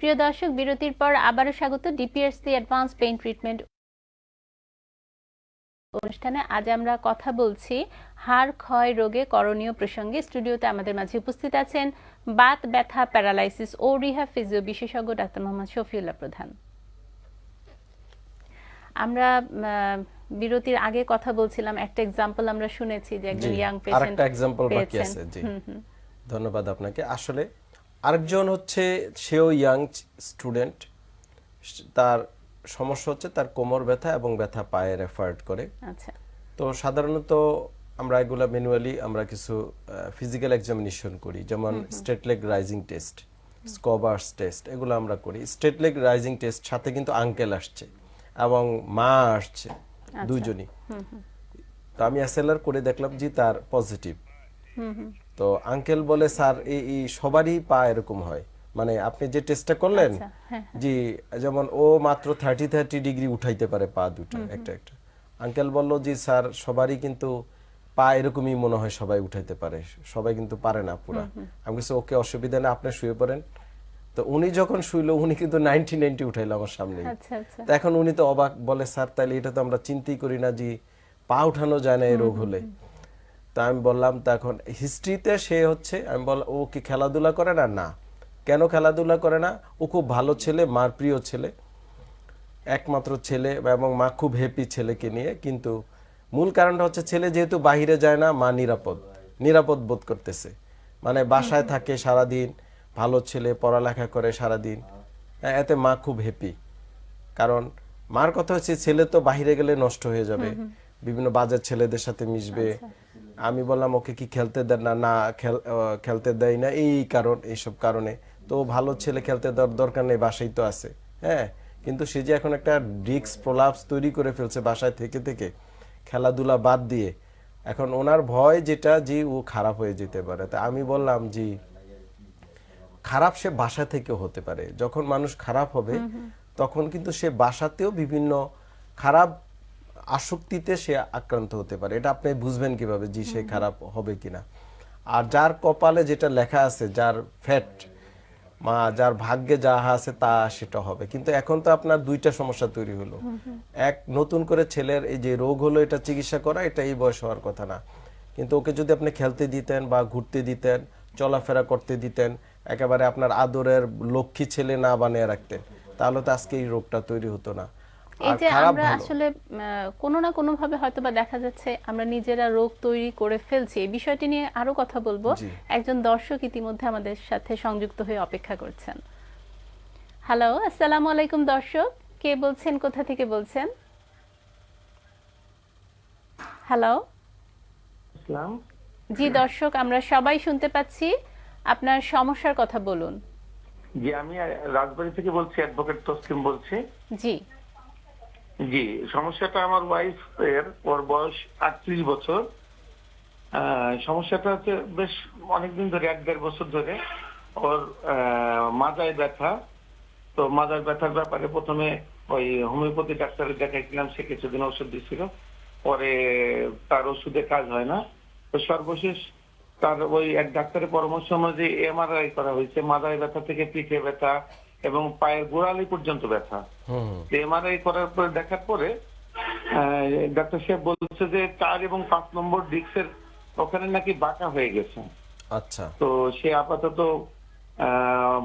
Speaker 1: প্রিয় দর্শক বিরতির পর আবারও স্বাগত ডিপিএসসি অ্যাডভান্স পেইন ট্রিটমেন্ট অনুষ্ঠানে। আজ আমরা কথা বলছি হাড় ক্ষয় রোগে করণীয় প্রসঙ্গে। স্টুডিওতে আমাদের মাঝে উপস্থিত আছেন বাত ব্যথা প্যারালাইসিস ও রিহা ফিজিও বিশেষজ্ঞ ডাক্তার মোহাম্মদ শফিউল্লাহ প্রধান। আমরা বিরতির আগে কথা বলছিলাম একটা এক্সাম্পল আমরা শুনেছি যে একজন ইয়াং পেশেন্ট
Speaker 2: আরেকটা এক্সাম্পল বাকি আছে জি। ধন্যবাদ আপনাকে। আসলে আরেকজন হচ্ছে সেও ইয়াং স্টুডেন্ট। তার সমস্যা হচ্ছে তার কোমর ব্যথা এবং ব্যথা পায়ে রেফার্ড করে।
Speaker 1: আচ্ছা।
Speaker 2: তো সাধারণত আমরা এগুলা ম্যানুয়ালি আমরা কিছু ফিজিক্যাল এক্সামিনেশন করি যেমন straight leg raising test Schober's test এগুলো আমরা করি। স্টেট লেগ রাইজিং টেস্ট সাথে কিন্তু আঙ্কেল আসছে এবং মা আসছে দুইজনই তো আমি এসএলআর করে দেখলাম যে তার পজিটিভ তো আঙ্কেল বলে স্যার এই সবারই পা এরকম হয়। মানে আপনি যে টেস্টটা করলেন
Speaker 1: আচ্ছা, হ্যাঁ,
Speaker 2: জি যেমন ও মাত্র থার্টি থার্টি ডিগ্রি উঠাইতে পারে পা দুটো একটা একটা। আঙ্কেল বলল যে স্যার সবারই কিন্তু পা এরকমই মনে হয় সবাই উঠাইতে পারে। সবাই কিন্তু পারে না পুরা। আমি কিছু ওকে অসুবিধা নেই আপনি শুয়ে পড়েন। তো উনি যখন শুইলো উনি কিন্তু নাইনটি নাইনটি উঠাইলো আমার সামনে
Speaker 1: আচ্ছা আচ্ছা।
Speaker 2: তো এখন উনি তো অবাক বলে স্যার তাহলে এটা তো আমরা চিন্তাই করি না যে পা উঠানো যায় না এই রোগ হলে। তা আমি বললাম তখন হিস্ট্রিতে সে হচ্ছে আমি বল ও কি খেলাধুলা করে না? না। কেন খেলাধুলা করে না? ও খুব ভালো ছেলে মার প্রিয় ছেলে একমাত্র ছেলে এবং মা খুব হ্যাপি ছেলেকে নিয়ে। কিন্তু মূল কারণটা হচ্ছে ছেলে যেহেতু বাহিরে যায় না মা নিরাপদ নিরাপদ বোধ করতেছে। মানে বাসায় থাকে সারাদিন ভালো ছেলে পড়ালেখা করে সারাদিন। হ্যাঁ, এতে মা খুব হ্যাপি কারণ মার কথা হচ্ছে ছেলে তো বাহিরে গেলে নষ্ট হয়ে যাবে। বিভিন্ন বাজার ছেলেদের সাথে মিশবে। আমি বললাম ওকে কি খেলতে দেন না? না খেল- খেলতে দেয় না। এই কারণ এইসব কারণে। তো ভালো ছেলে খেলতে দেওয়ার দরকার নেই বাসায় তো আছে। হ্যাঁ কিন্তু সে যে এখন একটা ডিক্স প্রলাপস তৈরি করে ফেলছে বাসায় থেকে থেকে খেলাধুলা বাদ দিয়ে এখন ওনার ভয় যেটা যে ও খারাপ হয়ে যেতে পারে। তা আমি বললাম যে খারাপ সে বাসা থেকেও হতে পারে। যখন মানুষ খারাপ হবে তখন কিন্তু সে বাসাতেও বিভিন্ন খারাপ আসক্তিতে সে আক্রান্ত হতে পারে। এটা আপনি বুঝবেন কীভাবে যে সে খারাপ হবে কিনা। আর যার কপালে যেটা লেখা আছে, যার ফ্যাট, মা, যার ভাগ্যে যা আছে তা সেটা হবে। কিন্তু এখন তো আপনার দুইটা সমস্যা তৈরি হলো। এক, নতুন করে ছেলের এই যে রোগ হলো, এটা চিকিৎসা করা, এটা এই বয়স হওয়ার কথা না। কিন্তু ওকে যদি আপনি খেলতে দিতেন বা ঘুরতে দিতেন, চলাফেরা করতে দিতেন, একেবারে আপনার আদরের লক্ষ্মী ছেলে না বানিয়ে রাখতেন, তাহলে তো আজকে এই রোগটা তৈরি হতো না।
Speaker 1: এই যে আমরা আসলে কোনো না কোনো ভাবে হয়তো বা দেখা যাচ্ছে আমরা নিজেরা রোগ তৈরি করে ফেলছি। এই বিষয়টি নিয়ে আরও কথা বলব। একজন দর্শক ইতিমধ্যে আমাদের সাথে সংযুক্ত হয়ে অপেক্ষা করছেন। হ্যালো আসসালামু আলাইকুম দর্শক। কে বলছেন কোথা থেকে বলছেন? হ্যালো জি দর্শক আমরা সবাই শুনতে পাচ্ছি। আপনার সমস্যার কথা বলুন।
Speaker 3: জি আমি রাজবাড়ি থেকে বলছি অ্যাডভোকেট তসলিম বলছি।
Speaker 1: জি।
Speaker 3: জি, সমস্যাটা আমার ওয়াইফ এর ওর বয়স আটত্রিশ বছর। সমস্যাটা হচ্ছে বেশ অনেকদিন ধরে, এক দেড় বছর ধরে ওর মাজায় ব্যথা। তো মাজায় ব্যথার ব্যাপারে প্রথমে ওই হোমিওপ্যাথি ডাক্তারের দেখাইছিলাম, সে কিছুদিন ওষুধ দিছিল। পরে তার ওষুধে কাজ হয় না। তো সর্বশেষ তার ওই এক ডাক্তারের পরামর্শ অনুযায়ী এমআরআই করা হয়েছে। মাজায় ব্যথা থেকে পিঠে ব্যথা এবং পায়ের গোড়ালি পর্যন্ত ব্যথা। এমআরআই করার পরে দেখার পরে ডাক্তার সাহেব বলছে যে চার এবং পাঁচ নম্বর ডিস্কের ওখানে নাকি বাঁকা হয়ে গেছে।
Speaker 2: আচ্ছা।
Speaker 3: তো সে আপাতত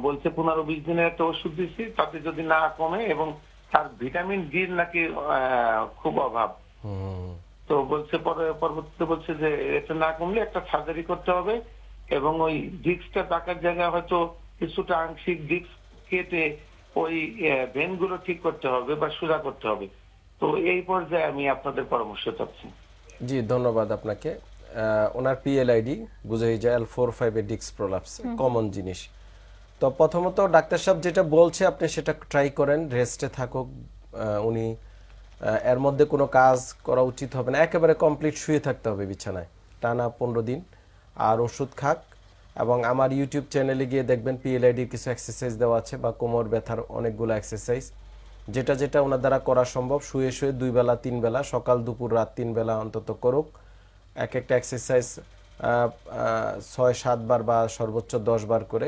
Speaker 3: বলছে পনেরো বিশ দিনের একটা ওষুধ দিচ্ছি তাতে যদি না কমে এবং তার ভিটামিন ডির নাকি খুব অভাব।
Speaker 2: হুম।
Speaker 3: তো বলছে পরে পরবর্তীতে বলছে যে এটা না কমলে একটা সার্জারি করতে হবে এবং ওই ডিস্কটা টাকার জায়গায় হয়তো কিছুটা আংশিক ডিস্ক কেটে ওই ভেনগুলো ঠিক করতে হবে বা সোজা করতে হবে। তো এই পর্যায়ে আমি আপনাদের পরামর্শ চাচ্ছি।
Speaker 2: জি ধন্যবাদ আপনাকে। ওনার পিএলআইডি বুঝেই যায় এল ফোর ফাইভ ডিক্স প্রলাপস কমন জিনিস। তো প্রথমত ডাক্তার সাহেব যেটা বলছে আপনি সেটা ট্রাই করেন রেস্টে থাকুক আহ, উনি আহ, এর মধ্যে কোনো কাজ করা উচিত হবে না। একেবারে কমপ্লিট শুয়ে থাকতে হবে বিছানায়। টানা পনেরো দিন আর ওষুধ খাক এবং আমার ইউটিউব চ্যানেলে গিয়ে দেখবেন পিএলআইডির কিছু এক্সারসাইজ দেওয়া আছে বা কোমর ব্যথার অনেকগুলো এক্সারসাইজ যেটা যেটা ওনার দ্বারা করা সম্ভব, শুয়ে শুয়ে দুই বেলা, তিন বেলা, সকাল, দুপুর, রাত তিন বেলা অন্তত করুক। এক একটা এক্সারসাইজ ছয়, সাত বার বা সর্বোচ্চ দশ বার করে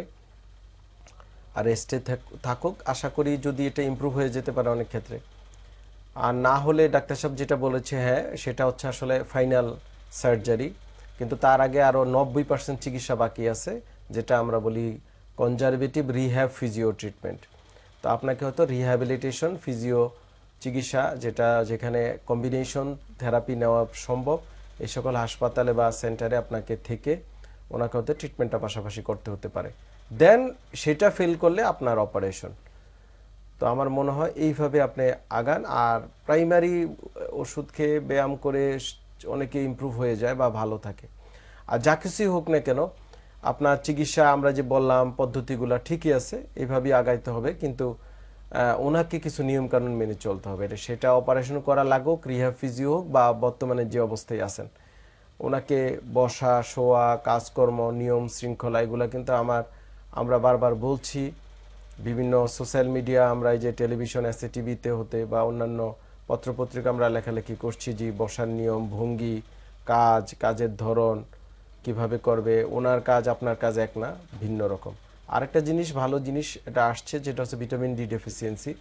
Speaker 2: আর রেস্টে থাকুক। আশা করি যদি এটা ইমপ্রুভ হয়ে যেতে পারে অনেক ক্ষেত্রে। আর না হলে ডাক্তার সাহেব যেটা বলেছে হ্যাঁ সেটা হচ্ছে আসলে ফাইনাল সার্জারি কিন্তু তার আগে আরও নব্বই পার্সেন্ট চিকিৎসা বাকি আছে, যেটা আমরা বলি কনজারভেটিভ রিহ্যাব ফিজিও ট্রিটমেন্ট তো আপনাকে হয়তো রিহ্যাবিলিটেশন ফিজিও চিকিৎসা, যেটা যেখানে কম্বিনেশন থেরাপি নেওয়া সম্ভব, এই সকল হাসপাতালে বা সেন্টারে আপনাকে থেকে ওনাকে হয়তো ট্রিটমেন্টটা পাশাপাশি করতে হতে পারে। দেন সেটা ফেল করলে আপনার অপারেশন তো আমার মনে হয় এইভাবে আপনি আগান, আর প্রাইমারি ওষুধ খেয়ে ব্যায়াম করে অনেকে ইমপ্রুভ হয়ে যায় বা ভালো থাকে। আর যা কিছুই হোক না কেন, আপনার চিকিৎসা আমরা যে বললাম পদ্ধতিগুলো ঠিকই আছে, এভাবেই আগাইতে হবে। কিন্তু ওনাকে কিছু নিয়মকানুন মেনে চলতে হবে। এটা সেটা অপারেশন করা লাগুক রিহ্যাব ফিজিও হোক বা বর্তমানে যে অবস্থায় আছেন। ওনাকে বসা, শোয়া, কাজকর্ম, নিয়ম শৃঙ্খলা, এগুলো কিন্তু আমার, আমরা বারবার বলছি। বিভিন্ন সোশ্যাল মিডিয়া আমরা এই যে টেলিভিশন আছে টিভিতে হতে বা অন্যান্য পত্রপত্রিকা আমরা লেখালেখি করছি যে বসার নিয়ম, ভঙ্গি, কাজ, কাজের ধরন, কীভাবে করবে, ওনার কাজ, আপনার কাজ এক না, ভিন্ন রকম। আরেকটা জিনিস, ভালো জিনিস এটা আসছে, যেটা হচ্ছে ভিটামিন ডি ডেফিসিয়েন্সি।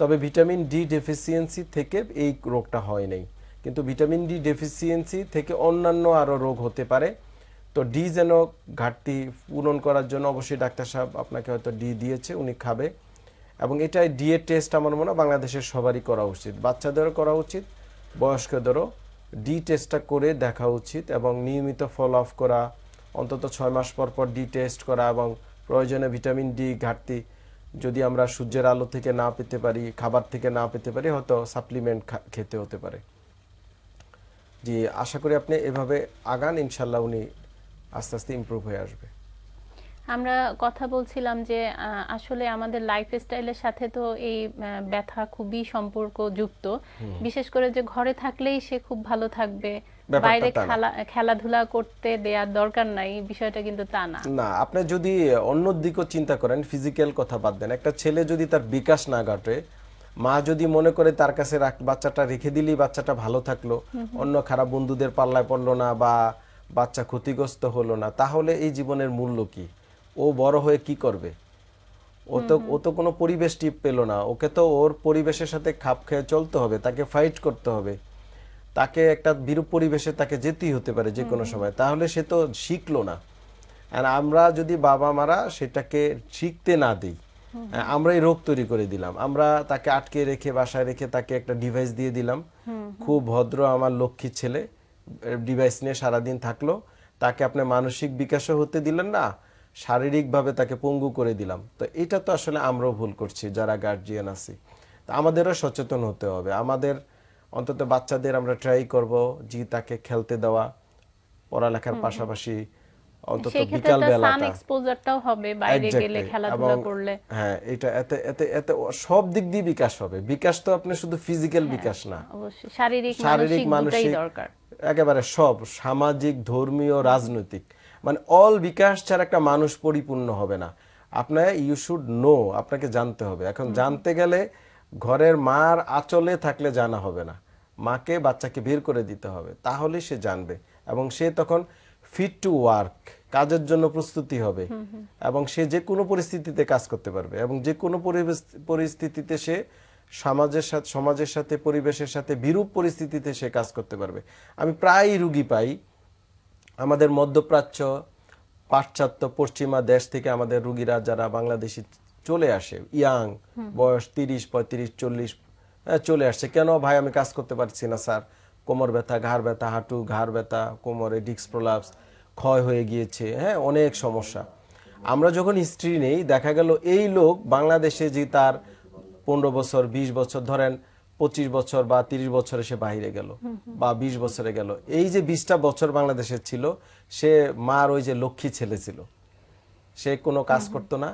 Speaker 2: তবে ভিটামিন ডি ডেফিসিয়েন্সি থেকে এই রোগটা হয় নাই। কিন্তু ভিটামিন ডি ডেফিসিয়েন্সি থেকে অন্যান্য আরও রোগ হতে পারে। তো ডি যেন ঘাটতি পূরণ করার জন্য অবশ্যই ডাক্তার সাহেব আপনাকে হয়তো ডি দিয়েছে, উনি খাবে। এবং এটাই ডি এর টেস্ট আমার মনে হয় বাংলাদেশের সবারই করা উচিত। বাচ্চাদেরও করা উচিত, বয়স্কদেরও ডি টেস্টটা করে দেখা উচিত এবং নিয়মিত ফলো আপ করা, অন্তত ছয় মাস পর পর ডি টেস্ট করা এবং প্রয়োজনে ভিটামিন ডি ঘাটতি যদি আমরা সূর্যের আলো থেকে না পেতে পারি, খাবার থেকে না পেতে পারি, হয়তো সাপ্লিমেন্ট খেতে হতে পারে। জি, আশা করি আপনি এভাবে আগান ইনশাল্লাহ উনি আস্তে আস্তে ইমপ্রুভ হয়ে আসবে।
Speaker 1: আমরা কথা বলছিলাম যে আসলে আমাদের লাইফ স্টাইলের সাথে তো এই ব্যথা খুবই সম্পর্ক যুক্ত। বিশেষ করে যে ঘরে থাকলেই সে খুব ভালো থাকবে। বাইরে খেলা খেলাধুলা করতে দেওয়ার দরকার নাই বিষয়টা কিন্তু তা না।
Speaker 2: না আপনি যদি অন্য দিকও চিন্তা করেন ফিজিক্যাল কথা বাদ দেন। একটা ছেলে যদি তার বিকাশ না ঘটে মা যদি মনে করে তার কাছে বাচ্চাটা রেখে দিলেই বাচ্চাটা ভালো থাকল অন্য খারাপ বন্ধুদের পাল্লায় পড়ল না বা বাচ্চা ক্ষতিগ্রস্ত হলো না তাহলে এই জীবনের মূল্য কি? ও বড় হয়ে কি করবে? ও তো ও তো কোনো পরিবেশ টিপ পেল না। ওকে তো ওর পরিবেশের সাথে খাপ খেয়ে চলতে হবে তাকে ফাইট করতে হবে। তাকে একটা বিরূপ পরিবেশে তাকে যেতেই হতে পারে যে কোনো সময়। তাহলে সে তো শিখলো না। আর আমরা যদি বাবা মারা সেটাকে শিখতে না দিই আমরা এই রোগ তৈরি করে দিলাম। আমরা তাকে আটকে রেখে বাসায় রেখে তাকে একটা ডিভাইস দিয়ে দিলাম। খুব ভদ্র আমার লক্ষ্মী ছেলে ডিভাইস নিয়ে সারাদিন থাকল। তাকে আপনি মানসিক বিকাশও হতে দিলেন না শারীরিকভাবে তাকে পঙ্গু করে দিলাম। তো এটা তো আসলে আমরাও ভুল করছি যারা গার্জিয়ান আছি। তো আমাদেরও সচেতন হতে হবে। আমাদের অন্তত বাচ্চাদের আমরা ট্রাই করব যে তাকে খেলতে দেওয়া পড়ালেখার পাশাপাশি অন্তত বিকাল বেলাটা
Speaker 1: এক্সপোজারটাও হবে বাইরে গেলে খেলাধুলা করলে।
Speaker 2: হ্যাঁ এটা এতে এতে এতে সব দিক দিয়ে বিকাশ হবে। বিকাশ তো আপনি শুধু ফিজিক্যাল। বিকাশ না।
Speaker 1: অবশ্যই। শারীরিক মানসিক
Speaker 2: একেবারে সব সামাজিক ধর্মীয় রাজনৈতিক। মানে অল বিকাশ ছাড়া একটা মানুষ পরিপূর্ণ হবে না। আপনার ইউ শুড নো আপনাকে জানতে হবে। এখন জানতে গেলে ঘরের মার আচলে থাকলে জানা হবে না। মাকে বাচ্চাকে বের করে দিতে হবে তাহলে সে জানবে এবং সে তখন ফিট টু ওয়ার্ক কাজের জন্য প্রস্তুতি হবে এবং সে যে কোনো পরিস্থিতিতে কাজ করতে পারবে এবং যে কোনো পরিস্থিতিতে সে সমাজের সাথে সমাজের সাথে পরিবেশের সাথে বিরূপ পরিস্থিতিতে সে কাজ করতে পারবে। আমি প্রায় রুগী পাই আমাদের মধ্যপ্রাচ্য পাশ্চাত্য পশ্চিমা দেশ থেকে আমাদের রুগীরা যারা বাংলাদেশি চলে আসে ইয়াং বয়স তিরিশ পঁয়ত্রিশ চল্লিশ চলে আসছে। কেন ভাই আমি কাজ করতে পারছি না স্যার? কোমর ব্যথা ঘাড় ব্যথা হাঁটু ঘাড় ব্যথা কোমরে ডিস্ক প্রলাপস ক্ষয় হয়ে গিয়েছে হ্যাঁ অনেক সমস্যা। আমরা যখন হিস্ট্রি নেই দেখা গেল এই লোক বাংলাদেশে যে তার পনেরো বছর বিশ বছর ধরেন পঁচিশ বছর বা তিরিশ বছরে সে বাইরে গেল বা বিশ বছরে গেল। এই যে বিশটা বছর বাংলাদেশের ছিল সে মার ওই যে লক্ষ্মী ছেলে ছিল। সে কোনো কাজ করতো না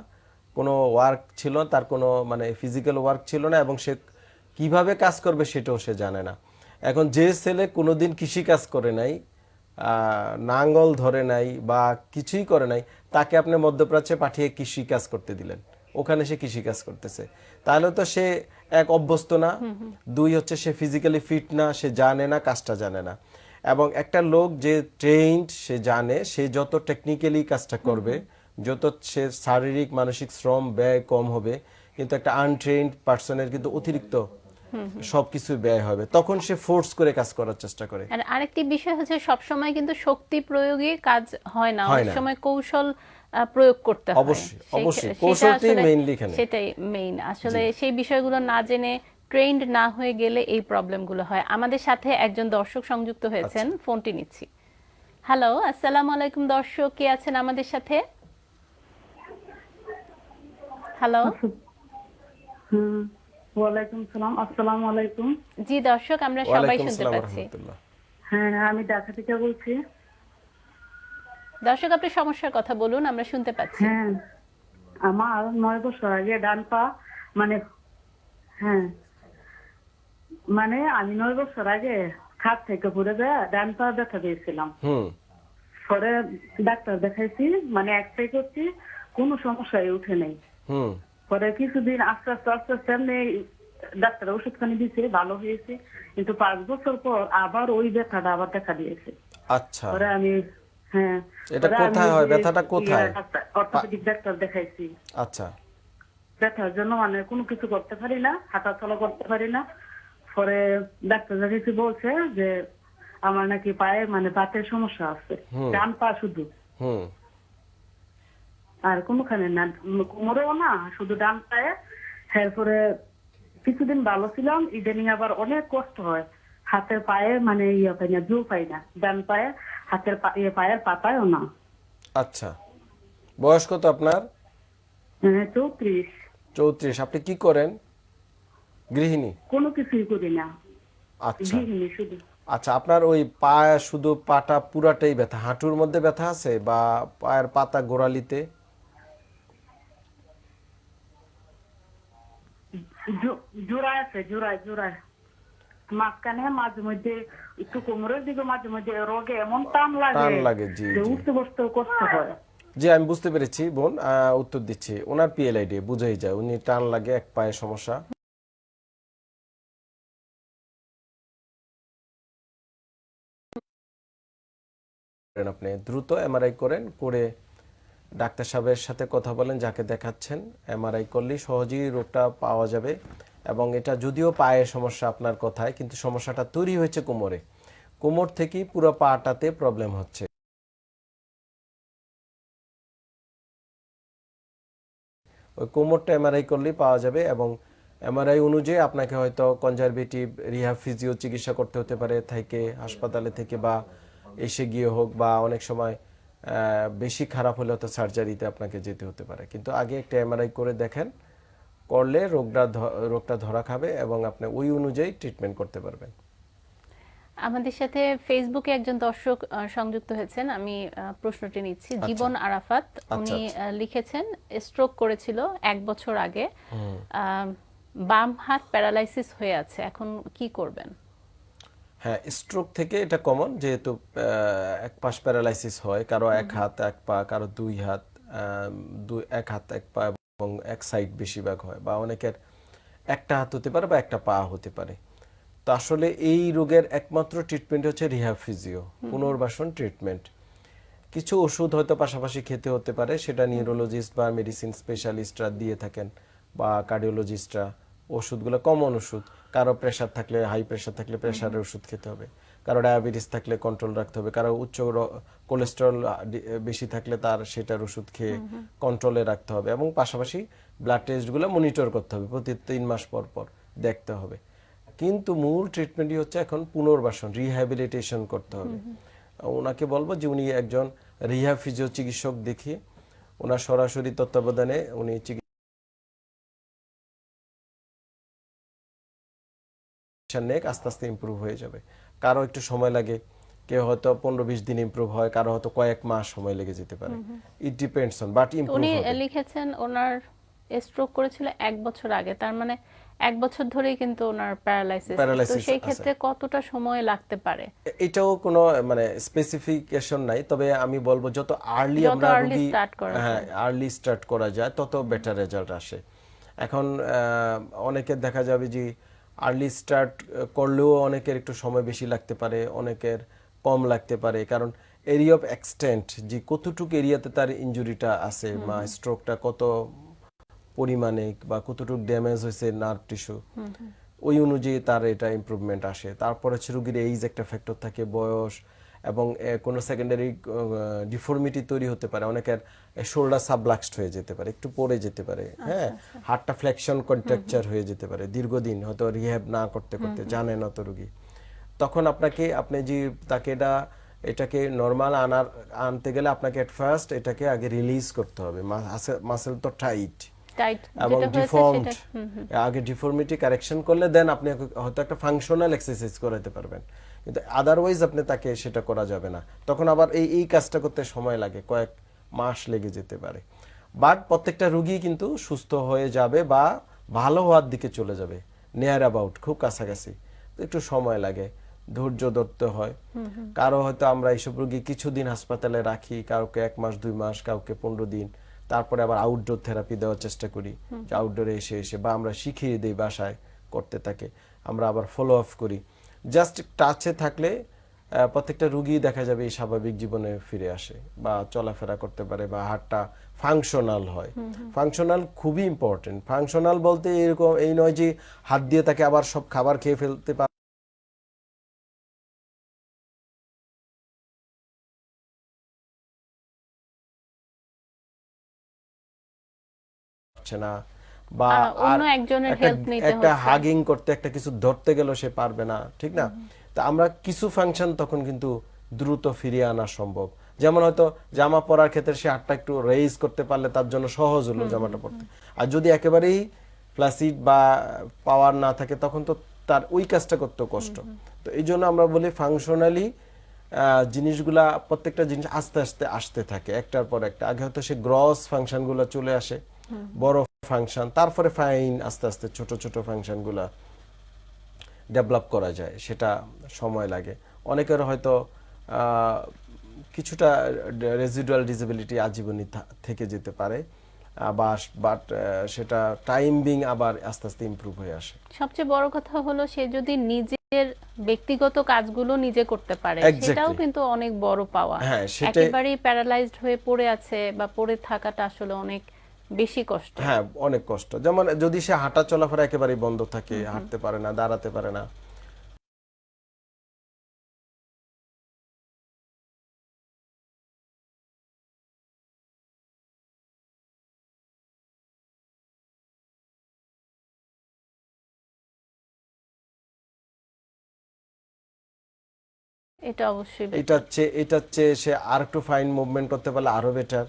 Speaker 2: কোনো ওয়ার্ক ছিল না, তার কোনো মানে ফিজিক্যাল ওয়ার্ক ছিল না এবং সে কীভাবে কাজ করবে সেটাও সে জানে না। এখন যে ছেলে কোনোদিন কৃষি কাজ করে নাই নাঙ্গল ধরে নাই বা কিছুই করে নাই তাকে আপনি মধ্যপ্রাচ্যে পাঠিয়ে কৃষি কাজ করতে দিলেন। ওখানে সে কৃষি কাজ করতেছে। তাহলে তো সে এক অভ্যস্ত না দুই হচ্ছে সে ফিজিক্যালি ফিট না সে জানে না কাজটা জানে না। এবং একটা লোক যে ট্রেইনড সে জানে সে যত টেকনিক্যালি কাজটা করবে যত সে শারীরিক মানসিক শ্রম ব্যয় কম হবে কিন্তু একটা আনট্রেন্ড পার্সনের কিন্তু অতিরিক্ত সবকিছু ব্যয় হবে। তখন সে ফোর্স করে কাজ করার চেষ্টা করে।
Speaker 1: আর আরেকটি বিষয় হচ্ছে সবসময় কিন্তু শক্তি প্রয়োগে কাজ হয় না। অনেক সময় কৌশল প্রয়োগ করতে হয়।
Speaker 2: অবশ্যই, অবশ্যই।
Speaker 1: আসলে-
Speaker 2: mainly এখানে।
Speaker 1: সেটাই মেইন আসলে সেই বিষয়গুলো না জেনে ট্রেন্ড না হয়ে গেলে এই প্রবলেমগুলো হয়। আমাদের সাথে একজন দর্শক সংযুক্ত হয়েছেন
Speaker 2: আচ্ছা।
Speaker 1: ফোনটি নিচ্ছি। হ্যালো আসসালামু আলাইকুম দর্শক কে আছেন আমাদের সাথে? হ্যালো
Speaker 6: হুম ওয়ালাইকুম সালাম আসসালামু আলাইকুম।
Speaker 1: জি দর্শক আমরা সবাই শুনতে পাচ্ছি।
Speaker 6: হ্যাঁ আমি ঢাকা থেকে বলছি।
Speaker 1: দর্শক আপনার সমস্যার কথা বলুন আমরা শুনতে পাচ্ছি।
Speaker 6: হ্যাঁ আমার নয় বছর আগে ডান পা মানে হ্যাঁ মানে আমি নয় বছর আগে খাট থেকে পড়ে যায় ডান পা ব্যথা পেয়েছিলাম।
Speaker 2: হুম।
Speaker 6: পরে ডাক্তার দেখাইছি মানে এক্সরে করছি কোনো সমস্যাই উঠে নেই। পরে কিছুদিন আস্তে আস্তে আস্তে আস্তে এমনি ডাক্তার ওষুধ খানি দিয়েছে ভালো হয়েছে। কিন্তু পাঁচ বছর পর আবার ওই ব্যথাটা আবার দেখা দিয়েছে।
Speaker 2: আচ্ছা।
Speaker 6: পরে আমি হ্যাঁ
Speaker 2: এটা কোথায় হয়? ব্যথাটা কোথায়?
Speaker 6: ইয়ে অর্থোপেডিক ডাক্তার দেখাইছি।
Speaker 2: আচ্ছা।
Speaker 6: ব্যথার জন্য মানে কোনো কিছু করতে পারি না হাঁটা চলা করতে পারি না। পরে ডাক্তার দেখাইছি বলছে যে আমার নাকি পায়ে মানে বাতের সমস্যা আছে। ডান পা শুধু।
Speaker 2: হুম।
Speaker 6: আর কোনোখানে না কোমরেও না শুধু ডান পায়ে। এরপরে কিছুদিন ভালো ছিলাম ইদানিং আবার অনেক কষ্ট হয়। হাতের পায়ে মানে ইয়ে পাই না জো পাই না। ডান পায়ে হাতের ইয়ে পায়ের পাতায়ও না।
Speaker 2: আচ্ছা। বয়স কত আপনার?
Speaker 6: হ্যাঁ, চৌত্রিশ।
Speaker 2: চৌত্রিশ। আপনি কি করেন? গৃহিণী?
Speaker 6: কোনো কিছুই করি না।
Speaker 2: আচ্ছা।
Speaker 6: গৃহিণী শুধু।
Speaker 2: আচ্ছা আপনার ওই পা শুধু পাটা পুরাটাই ব্যথা? হাঁটুর মধ্যে ব্যথা আছে বা পায়ের পাতা গোড়ালিতে?
Speaker 6: জো- জোড়ায় আছে জোড়ায় জোড়ায়। মাঝখানে মাঝে মধ্যে একটু কোমরের দিকে মাঝে মধ্যে রোগে এমন টান লাগে
Speaker 2: টান লাগে, জি,
Speaker 6: উঠতে কষ্ট হয়।
Speaker 2: জি আমি বুঝতে পেরেছি বোন উত্তর দিচ্ছি। ওনার পিএলআইডি বুঝেই যায় উনি টান লাগে এক পায়ে সমস্যা। করেন আপনি দ্রুত এমআরআই করেন করে ডাক্তার সাহেবের সাথে কথা বলেন যাকে দেখাচ্ছেন। এমআরআই করলেই সহজেই রোগটা পাওয়া যাবে। এবং এটা যদিও পায়ের সমস্যা আপনার কথায়, কিন্তু সমস্যাটা তৈরি হয়েছে কোমরে। কোমর থেকেই পুরো পাটাতে প্রবলেম হচ্ছে। ওই কোমরটা এমআরআই করলেই পাওয়া যাবে এবং এমআরআই অনুযায়ী আপনাকে হয়তো কনজারভেটিভ রিহ্যাব ফিজিও চিকিৎসা করতে হতে পারে, থেকে হাসপাতালে থেকে বা এসে গিয়ে হোক বা অনেক সময় বেশি খারাপ হলে হয়তো সার্জারিতে আপনাকে যেতে হতে পারে। কিন্তু আগে একটা এমআরআই করে দেখেন করলে রোগটা রোগটা ধরা খাবে এবং আপনি ওই অনুযায়ী ট্রিটমেন্ট করতে পারবেন।
Speaker 1: আমাদের সাথে ফেসবুকে একজন দর্শক সংযুক্ত হয়েছেন। আমি প্রশ্নটি নিচ্ছি। জীবন আরাফাত উনি
Speaker 2: আচ্ছা।
Speaker 1: লিখেছেন স্ট্রোক করেছিল এক বছর আগে। বাম হাত প্যারালাইসিস হয়ে আছে। এখন কি করবেন?
Speaker 2: হ্যাঁ স্ট্রোক থেকে এটা কমন যেহেতু এক পাশ প্যারালাইসিস হয়। কারও এক হাত এক পা কারও দুই হাত দুই এক হাত এক পা এবং এক সাইড বেশিরভাগ হয় বা অনেকের একটা হাত হতে পারে বা একটা পা হতে পারে। তো আসলে এই রোগের একমাত্র ট্রিটমেন্ট হচ্ছে রিহ্যাব ফিজিও পুনর্বাসন ট্রিটমেন্ট কিছু ওষুধ হয়তো পাশাপাশি খেতে হতে পারে সেটা নিউরোলজিস্ট বা মেডিসিন স্পেশালিস্টরা দিয়ে থাকেন বা কার্ডিওলজিস্টরা ওষুধগুলো কমন ওষুধ কারও প্রেশার থাকলে হাই প্রেশার থাকলে প্রেশারের ওষুধ খেতে হবে। কারও ডায়াবেটিস থাকলে কন্ট্রোল রাখতে হবে কারও উচ্চ কোলেস্টেরল বেশি থাকলে তার সেটার ওষুধ খেয়ে কন্ট্রোলে রাখতে হবে এবং পাশাপাশি ব্লাড টেস্টগুলো মনিটর করতে হবে প্রতি তিন মাস পর পর দেখতে হবে। কিন্তু মূল ট্রিটমেন্টই হচ্ছে এখন পুনর্বাসন রিহ্যাবিলিটেশন করতে হবে। ওনাকে বলব যে উনি একজন ফিজিও চিকিৎসক দেখিয়ে ওনার সরাসরি তত্ত্বাবধানে উনি নেক আস্তে আস্তে ইমপ্রুভ হয়ে যাবে। কারও একটু সময় লাগে কেউ হয়তো পনেরো বিশ দিন ইমপ্রুভ হয় কারও হয়তো কয়েক মাস সময় লেগে যেতে পারে। It depends on but improve
Speaker 1: উনি লিখেছেন ওনার স্ট্রোক করেছিল এক বছর আগে তার মানে এক বছর ধরেই কিন্তু ওনার প্যারালাইসিস তো সেই ক্ষেত্রে কতটা সময় লাগতে পারে?
Speaker 2: এটাও কোনো মানে স্পেসিফিকেশন নাই তবে আমি বলব যত আর্লি আমরা রোগী হ্যাঁ আর্লি স্টার্ট করা যায় তত বেটার রেজাল্ট আসে। এখন অনেকের দেখা যাবে যে আর্লি স্টার্ট করলেও অনেকের একটু সময় বেশি লাগতে পারে অনেকের কম লাগতে পারে। কারণ এরিয়া অফ এক্সটেন্ট যে কতটুকু এরিয়াতে তার ইঞ্জুরিটা আছে বা স্ট্রোকটা কত পরিমাণে বা কতটুকু ড্যামেজ হয়েছে নার্ভ টিস্যু ওই অনুযায়ী তার এটা ইম্প্রুভমেন্ট আসে। তারপরে হচ্ছে রুগীর এইজ একটা ফ্যাক্টর থাকে বয়স এবং কোনো সেকেন্ডারি ডিফর্মিটি তৈরি হতে পারে। অনেকের শোল্ডার সাবলাক্সড হয়ে যেতে পারে একটু পড়ে যেতে পারে হ্যাঁ? হাড়টা ফ্লেকশন কন্ট্রাকচার হয়ে যেতে পারে দীর্ঘদিন হয়তো রিহ্যাব না করতে করতে জানে না তো রোগী। তখন আপনাকে আপনি যে তাকে এটা এটাকে নর্মাল আনার আনতে গেলে আপনাকে এট ফার্স্ট এটাকে আগে রিলিজ করতে হবে। মাসেল তো টাইট এবং ডিফর্মড। আগে ডিফর্মিটি কারেকশন করলে দেন আপনি হয়তো একটা ফাংশনাল এক্সারসাইজ করাতে পারবেন। কিন্তু আদারওয়াইজ আপনি তাকে সেটা করা যাবে না। তখন আবার এই এই কাজটা করতে সময় লাগে কয়েক মাস লেগে যেতে পারে। বাট প্রত্যেকটা রুগী কিন্তু সুস্থ হয়ে যাবে বা ভালো হওয়ার দিকে চলে যাবে। নিয়ার অ্যাবাউট খুব কাছাকাছি। একটু সময় লাগে ধৈর্য ধরতে হয়। কারও হয়তো আমরা এইসব রুগী কিছুদিন হাসপাতালে রাখি কাউকে এক মাস দুই মাস কাউকে পনেরো দিন। তারপরে আবার আউটডোর থেরাপি দেওয়ার চেষ্টা করি। যে আউটডোরে এসে এসে বা আমরা শিখিয়ে দিই বাসায় করতে থাকে আমরা আবার ফলো আপ করি। জাস্ট টাচে থাকলে প্রত্যেকটা রুগী দেখা যাবে এই স্বাভাবিক জীবনে ফিরে আসে বা চলাফেরা করতে পারে বা হাড়টা ফাংশনাল হয়। ফাংশনাল খুবই ইম্পর্টেন্ট ফাংশনাল বলতে এরকম এই নয় যে হাত দিয়ে তাকে আবার সব খাবার খেয়ে ফেলতে পারে না। বা
Speaker 1: অন্য একজনের
Speaker 2: একটা-
Speaker 1: help নিতে
Speaker 2: একটা হাগিং করতে একটা কিছু ধরতে গেলেও সে পারবে না ঠিক না? তা আমরা কিছু ফাংশন তখন কিন্তু দ্রুত ফিরিয়ে আনা সম্ভব। যেমন হয়তো জামা পরার ক্ষেত্রে সে হাতটা একটু রেইজ করতে পারলে তার জন্য সহজ হলো জামাটা পরতে। আর যদি একেবারেই ফ্ল্যাসিড বা পাওয়ার না থাকে তখন তো তার ওই কাজটা করতে কষ্ট। তো এই জন্য আমরা বলি ফাংশনালি জিনিসগুলা প্রত্যেকটা জিনিস আস্তে আস্তে আসতে থাকে একটার পর একটা। আগে হয়তো সে গ্রস ফাংশনগুলো চলে আসে বড় ফাংশন তারপরে ফাইন আস্তে আস্তে ছোট ছোট ফাংশনগুলা ডেভেলপ করা যায় সেটা সময় লাগে। অনেকের হয়তো কিছুটা রেজিডুয়াল ডিসেবিলিটি আজীবনই থেকে যেতে পারে বাট সেটা টাইম বিং আবার আস্তে আস্তে ইমপ্রুভ হয়ে আসে।
Speaker 1: সবচেয়ে বড় কথা হলো সে যদি নিজের ব্যক্তিগত কাজগুলো নিজে করতে পারে সেটাও কিন্তু অনেক বড় পাওয়া
Speaker 2: হ্যাঁ,
Speaker 1: একেবারেই প্যারালাইজড হয়ে পড়ে আছে বা পড়ে থাকাটা আসলে অনেক বেশি কষ্ট।
Speaker 2: হ্যাঁ অনেক কষ্ট। যেমন যদি সে হাঁটা চলাফেরা একেবারেই বন্ধ থাকে হাঁটতে পারে না দাঁড়াতে পারে না।
Speaker 1: এটা অবশ্যই
Speaker 2: এটা হচ্ছে এটা হচ্ছে সে আর একটু ফাইন মুভমেন্ট করতে পারলে আরও বেটার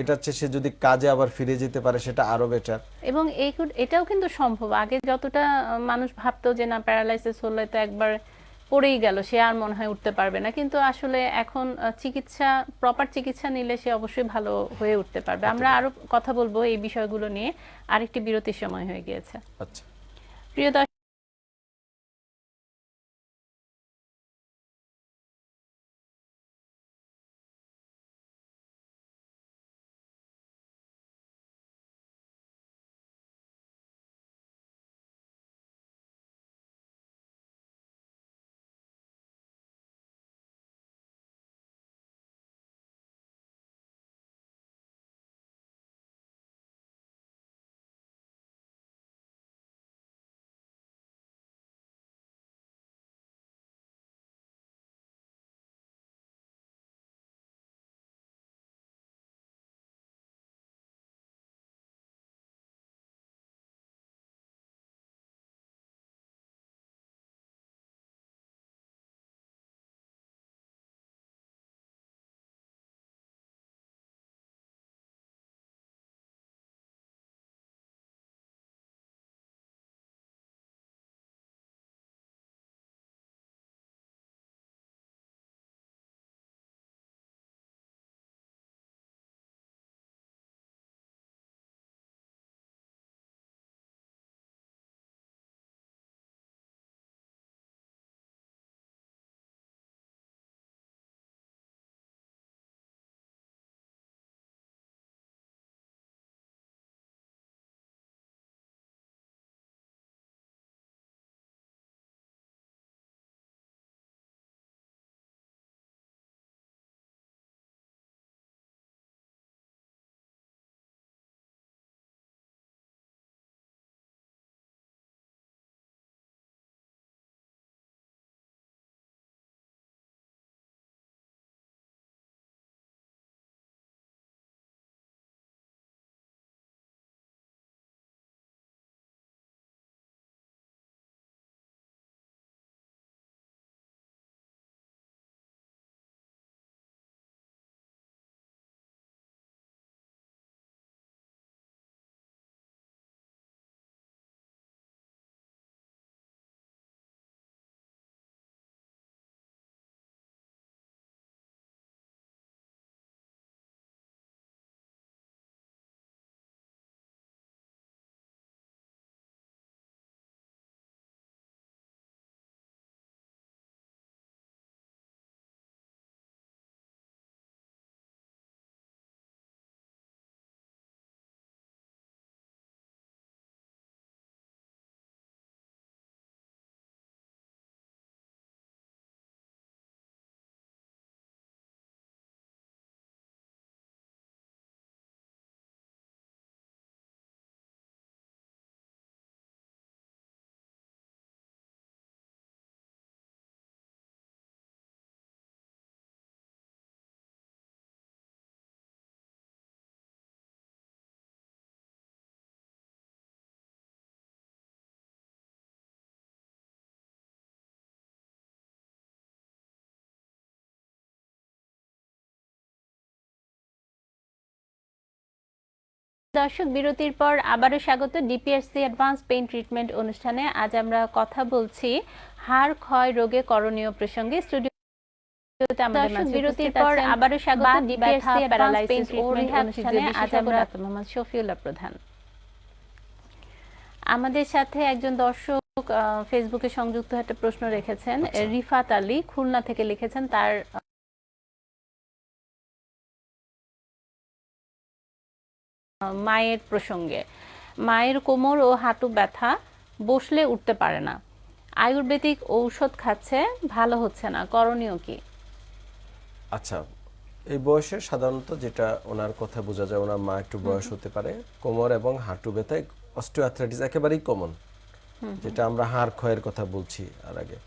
Speaker 2: এটা হচ্ছে সে যদি কাজে আবার ফিরে যেতে পারে সেটা আরও বেটার
Speaker 1: এবং এই এটাও কিন্তু সম্ভব। আগে যতটা মানুষ ভাবতো যে না প্যারালাইসিস হলে তো একবার পড়েই গেল সে আর মনে হয় উঠতে পারবে না। কিন্তু আসলে এখন চিকিৎসা প্রপার চিকিৎসা নিলে সে অবশ্যই ভালো হয়ে উঠতে পারবে। আমরা আরও কথা বলব এই বিষয়গুলো নিয়ে। আরেকটি বিরতির সময় হয়ে গিয়েছে।
Speaker 2: আচ্ছা।
Speaker 1: প্রিয় দর্শক বিরতির পর আবারও স্বাগত ডিপিএসসি অ্যাডভান্স পেইন ট্রিটমেন্ট অনুষ্ঠানে। আজ আমরা কথা বলছি হাড় ক্ষয় রোগে করণীয় প্রসঙ্গে। স্টুডিওতে আমাদের
Speaker 7: দর্শক,
Speaker 1: মাঝে
Speaker 7: বিরতির পর আবারও স্বাগত ডিপিএসসি
Speaker 1: প্যারালাইসিস ও রিহ্যাব
Speaker 7: অনুষ্ঠানে আজ আমরা
Speaker 1: মোহাম্মদ শফিউল্লাহ প্রধান। আমাদের সাথে একজন দর্শক ফেসবুকে সংযুক্ত একটা প্রশ্ন রেখেছেন।
Speaker 2: আচ্ছা।
Speaker 1: রিফাত আলী খুলনা থেকে লিখেছেন তার মায়ের প্রসঙ্গে। মায়ের কোমর ও হাঁটু ব্যথা বসলে উঠতে পারে না। আয়ুর্বেদিক ঔষধ খাচ্ছে ভালো হচ্ছে না। করণীয় কি?
Speaker 2: আচ্ছা এই বয়সে সাধারণত যেটা ওনার কথা বোঝা যায় ওনার মা একটু বয়স হতে পারে কোমর এবং হাঁটু ব্যথা অস্টিওআর্থ্রাইটিস একেবারেই কমন যেটা আমরা হাড় ক্ষয়ের কথা বলছি আর আগে।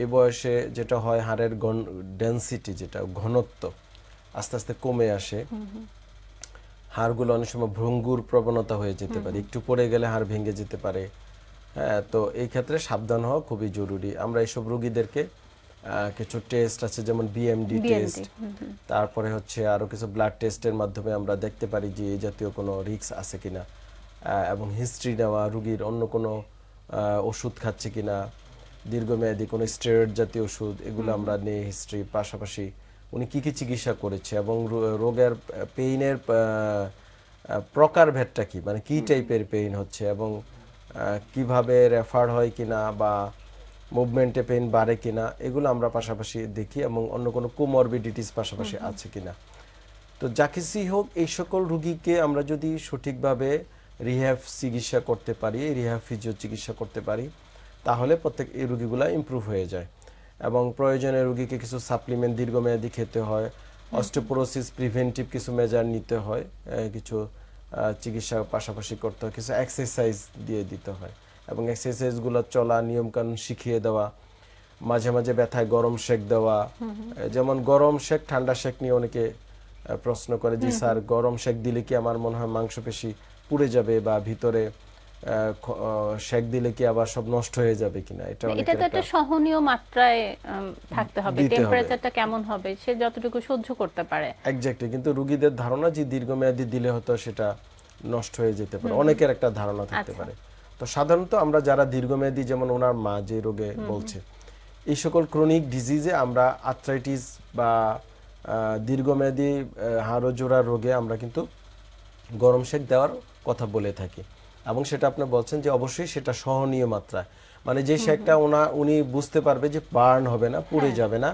Speaker 2: এই বয়সে যেটা হয় হাড়ের ডেন্সিটি যেটা ঘনত্ব আস্তে আস্তে কমে আসে। হাড়গুলো অনেক সময় ভ্রঙ্গুর প্রবণতা হয়ে যেতে পারে একটু পড়ে গেলে হাড় ভেঙে যেতে পারে। হ্যাঁ তো এই ক্ষেত্রে সাবধান হওয়া খুবই জরুরি। আমরা এইসব রোগীদেরকে কিছু টেস্ট আছে যেমন বিএমডি টেস্ট তারপরে হচ্ছে আরও কিছু ব্লাড টেস্টের মাধ্যমে আমরা দেখতে পারি যে এই জাতীয় কোনো রিস্ক আছে কিনা এবং হিস্ট্রি নেওয়া রুগীর অন্য কোনো ওষুধ খাচ্ছে কিনা দীর্ঘমেয়াদী কোনো স্টেরয়েড জাতীয় ওষুধ এগুলো আমরা নিয়ে হিস্ট্রি পাশাপাশি উনি কি কি চিকিৎসা করেছে এবং রোগের পেইনের প্রকারভেদটা কি? মানে কি টাইপের পেইন হচ্ছে এবং কীভাবে রেফার হয় কিনা বা মুভমেন্টে পেইন বাড়ে কিনা এগুলো আমরা পাশাপাশি দেখি এবং অন্য কোনো কোমরবিডিটিস পাশাপাশি আছে কিনা। তো যা কিছুই হোক এই সকল রুগীকে আমরা যদি সঠিকভাবে রিহ্যাব চিকিৎসা করতে পারি রিহ্যাব ফিজিও চিকিৎসা করতে পারি তাহলে প্রত্যেক এই রুগীগুলো ইমপ্রুভ হয়ে যায়। এবং প্রয়োজনে রুগীকে কিছু সাপ্লিমেন্ট দীর্ঘমেয়াদী খেতে হয়। অস্টোপোরোসিস প্রিভেন্টিভ কিছু মেজার নিতে হয় কিছু চিকিৎসা পাশাপাশি করতে হয় কিছু এক্সারসাইজ দিয়ে দিতে হয় এবং এক্সারসাইজগুলো চলা নিয়মকানুন শিখিয়ে দেওয়া মাঝে মাঝে ব্যথায় গরম শেক দেওয়া যেমন গরম শেক ঠান্ডা শেক নিয়ে অনেকে প্রশ্ন করে যে স্যার গরম শেক দিলে কি আমার মনে হয় মাংসপেশি পুড়ে যাবে বা ভিতরে শেক দিলে কি আবার সব নষ্ট হয়ে যাবে কিনা? এটা
Speaker 1: এটা তো একটা সহনীয় মাত্রায় থাকতে হবে। টেম্পারেচারটা কেমন হবে? সে যতটুকু সহ্য করতে পারে।
Speaker 2: এক্স্যাক্টলি কিন্তু রুগীদের ধারণা যে দীর্ঘমেয়াদী দিলে হয়তো সেটা নষ্ট হয়ে যেতে পারে। অনেকের একটা ধারণা থাকতে
Speaker 1: আচ্ছা।
Speaker 2: পারে। তো সাধারণত আমরা যারা দীর্ঘমেয়াদী যেমন ওনার মা যে রোগে বলছে এই সকল ক্রনিক ডিজিজে আমরা আর্থ্রাইটিস বা দীর্ঘমেয়াদী হাড় ও জোড়ার রোগে আমরা কিন্তু গরম শেক দেওয়ার কথা বলে থাকি। এবং সেটা আপনি বলছেন যে অবশ্যই সেটা সহনীয় মাত্রা মানে যে শেকটা ওনা উনি বুঝতে পারবে যে বার্ন হবে না পুড়ে যাবে না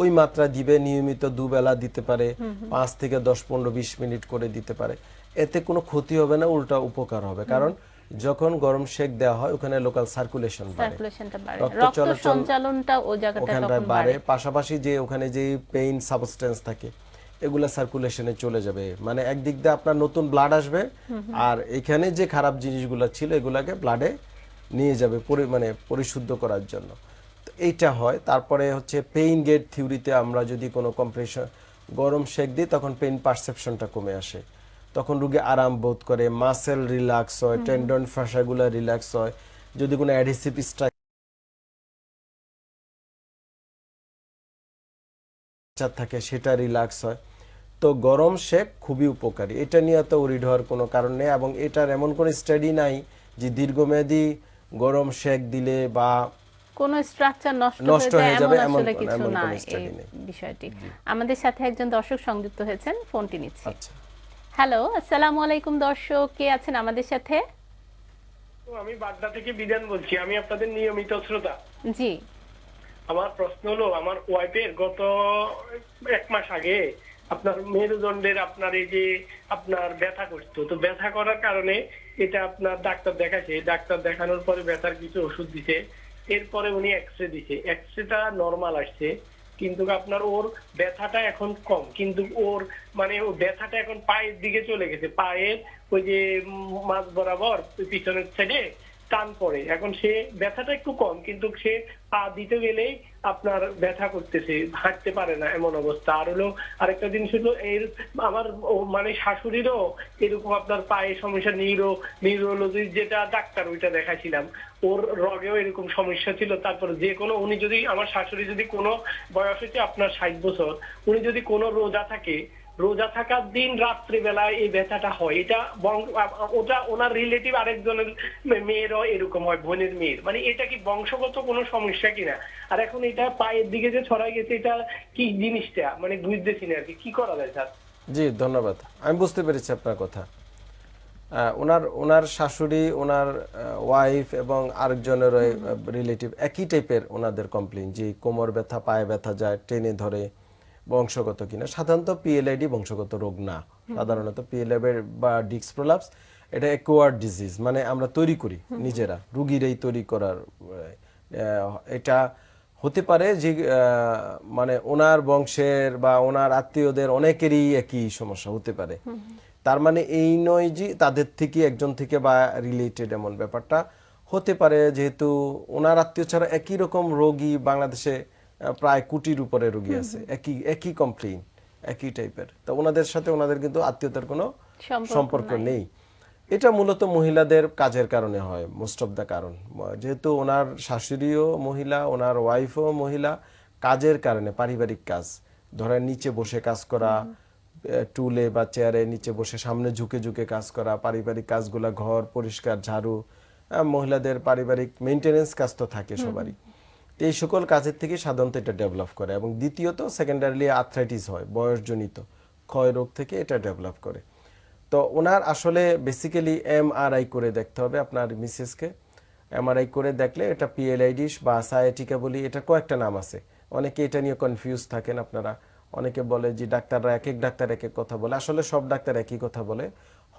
Speaker 2: ওই মাত্রা দিবে নিয়মিত দুবেলা দিতে পারে পাঁচ থেকে দশ পনেরো বিশ মিনিট করে দিতে পারে। এতে কোনো ক্ষতি হবে না উল্টা উপকার হবে। কারণ যখন গরম শেক দেওয়া হয় ওখানে লোকাল সার্কুলেশন বাড়ে। রক্ত চলাচল ওখানটায় বাড়ে। পাশাপাশি যে ওখানে যে পেইন সাবস্টেন্স থাকে এগুলা সার্কুলেশনে চলে যাবে। মানে একদিক দিয়ে আপনার নতুন ব্লাড আসবে আর এখানে যে খারাপ জিনিসগুলো ছিল এগুলাকে ব্লাডে নিয়ে যাবে পরি- মানে পরিশুদ্ধ করার জন্য। তো এইটা হয়। তারপরে হচ্ছে পেইন গেট থিওরিতে আমরা যদি কোনো কম্প্রেশন গরম শেক দিই তখন পেইন পারসেপশনটা কমে আসে। তখন রুগী আরাম বোধ করে মাসেল রিল্যাক্স হয় টেন্ডন ফাঁসাগুলো রিল্যাক্স হয়। যদি কোনো অ্যাডিসিভ স্ট্রাকচার থাকে সেটা রিল্যাক্স হয়। তো গরম শেক খুবই উপকারী। এটা নিয়ে তো উরিড হওয়ার কোনো কারণ নেই এবং এটার এমন কোনো স্টাডি নাই যে দীর্ঘমেয়াদী গরম শেক দিলে বা
Speaker 1: কোন স্ট্রাকচার নষ্ট হয়ে
Speaker 2: যাবে
Speaker 1: এমন কিছু না এই বিষয়টি। আমাদের সাথে একজন দর্শক সংযুক্ত হয়েছেন ফোনটি নিচ্ছি।
Speaker 2: আচ্ছা।
Speaker 1: হ্যালো আসসালামু আলাইকুম দর্শক কে আছেন আমাদের সাথে?
Speaker 8: তো আমি বাড্ডা থেকে বিধান বলছি আমি আপনাদের নিয়মিত শ্রোতা।
Speaker 1: জি।
Speaker 8: আমার প্রশ্ন হলো আমার ওয়াইফের গত এক মাস আগে আপনার মেরুদণ্ডের আপনার এই যে আপনার ব্যথা করতো, তো ব্যথা করার কারণে এটা আপনার ডাক্তার দেখাচ্ছে ডাক্তার দেখানোর পরে ব্যথার কিছু ওষুধ দিছে, এরপরে উনি এক্স রে দিছে। এক্স রেটা নর্মাল আসছে, কিন্তু আপনার ওর ব্যথাটা এখন কম। কিন্তু ওর মানে ও ব্যথাটা এখন পায়ের দিকে চলে গেছে। পায়ের ওই যে মাঝ বরাবর পিছনের সাইডে টান পড়ে। এখন সে ব্যথাটা একটু কম, কিন্তু সে পা দিতে গেলেই আপনার ব্যথা করতেছে, হাঁটতে পারে না এমন অবস্থা। আর হলো আরেকটা জিনিস হলো, এর আমার মানে শাশুড়িরও এরকম আপনার পায়ে সমস্যা নিউরো নিউরোলজি যেটা ডাক্তার ওইটা দেখাছিলাম ওর রগেও এরকম সমস্যা ছিল। তারপর যে কোনো, উনি যদি, আমার শাশুড়ি যদি কোনো বয়স হচ্ছে আপনার ষাট বছর, উনি যদি কোনো রোজা থাকে রোজা থাকার দিন রাত্রিবেলায় এই ব্যথাটা হয়। এটা ওটা ওনার রিলেটিভ আরেকজনের মেয়েরও এরকম হয়, বোনের মেয়ের। মানে এটা কি বংশগত কোনো সমস্যা কিনা? আর এখন এটা পায়ের দিকে যে ছড়াই গেছে, এটা কি জিনিসটা? মানে বুঝতেছি না আর কি। কি করা যায়, স্যার?
Speaker 2: জি, ধন্যবাদ। আমি বুঝতে পেরেছি আপনার কথা। ওনার ওনার শাশুড়ি, ওনার ওয়াইফ এবং আরেকজনের রিলেটিভ একই টাইপের ওনাদের কমপ্লেন যে কোমর ব্যথা, পায়ে ব্যথা যায়, টেনে ধরে। বংশগত কিনা। সাধারণত পিএলআইডি বংশগত রোগ না। সাধারণত পিএলআই বা ডিক্স প্রলাপস এটা একোয়ার্ড ডিজিজ মানে আমরা তৈরি করি নিজেরা রুগীরাই তৈরি করার এটা হতে পারে যে মানে ওনার বংশের বা ওনার আত্মীয়দের অনেকেরই একই সমস্যা হতে পারে। তার মানে এই নয় যে তাদের থেকে একজন থেকে বা রিলেটেড এমন ব্যাপারটা হতে পারে। যেহেতু ওনার আত্মীয় ছাড়া একই রকম রোগী বাংলাদেশে প্রায় কোটির উপরে রোগী আছে। একই একই কমপ্লেন একই টাইপের তো ওনাদের সাথে ওনাদের কিন্তু আত্মীয়তার কোনো
Speaker 1: সম্পর্ক নেই।
Speaker 2: এটা মূলত মহিলাদের কাজের কারণে হয় মোস্ট অফ দ্য কারণ। যেহেতু ওনার শাশুড়িও মহিলা ওনার ওয়াইফও মহিলা কাজের কারণে পারিবারিক কাজ। ধরেন নিচে বসে কাজ করা টুলে বা চেয়ারে নিচে বসে সামনে ঝুঁকে ঝুঁকে কাজ করা পারিবারিক কাজগুলা ঘর পরিষ্কার ঝাড়ু মহিলাদের পারিবারিক মেনটেনেন্স কাজ তো থাকে সবারই। তো এই সকল কাজের থেকে সাধারণত এটা ডেভেলপ করে এবং দ্বিতীয়ত সেকেন্ডারিলি আর্থ্রাইটিস হয়, বয়সজনিত ক্ষয় রোগ থেকে এটা ডেভেলপ করে। তো ওনার আসলে বেসিক্যালি এমআরআই করে দেখতে হবে আপনার মিসেসকে। এমআরআই করে দেখলে এটা পিএলআইডিস বা সায়াটিকা বলি, এটা কয়েকটা নাম আছে। অনেকে এটা নিয়ে কনফিউজ থাকেন আপনারা। অনেকে বলে যে ডাক্তাররা এক এক ডাক্তার এক এক কথা বলে। আসলে সব ডাক্তার একই কথা বলে।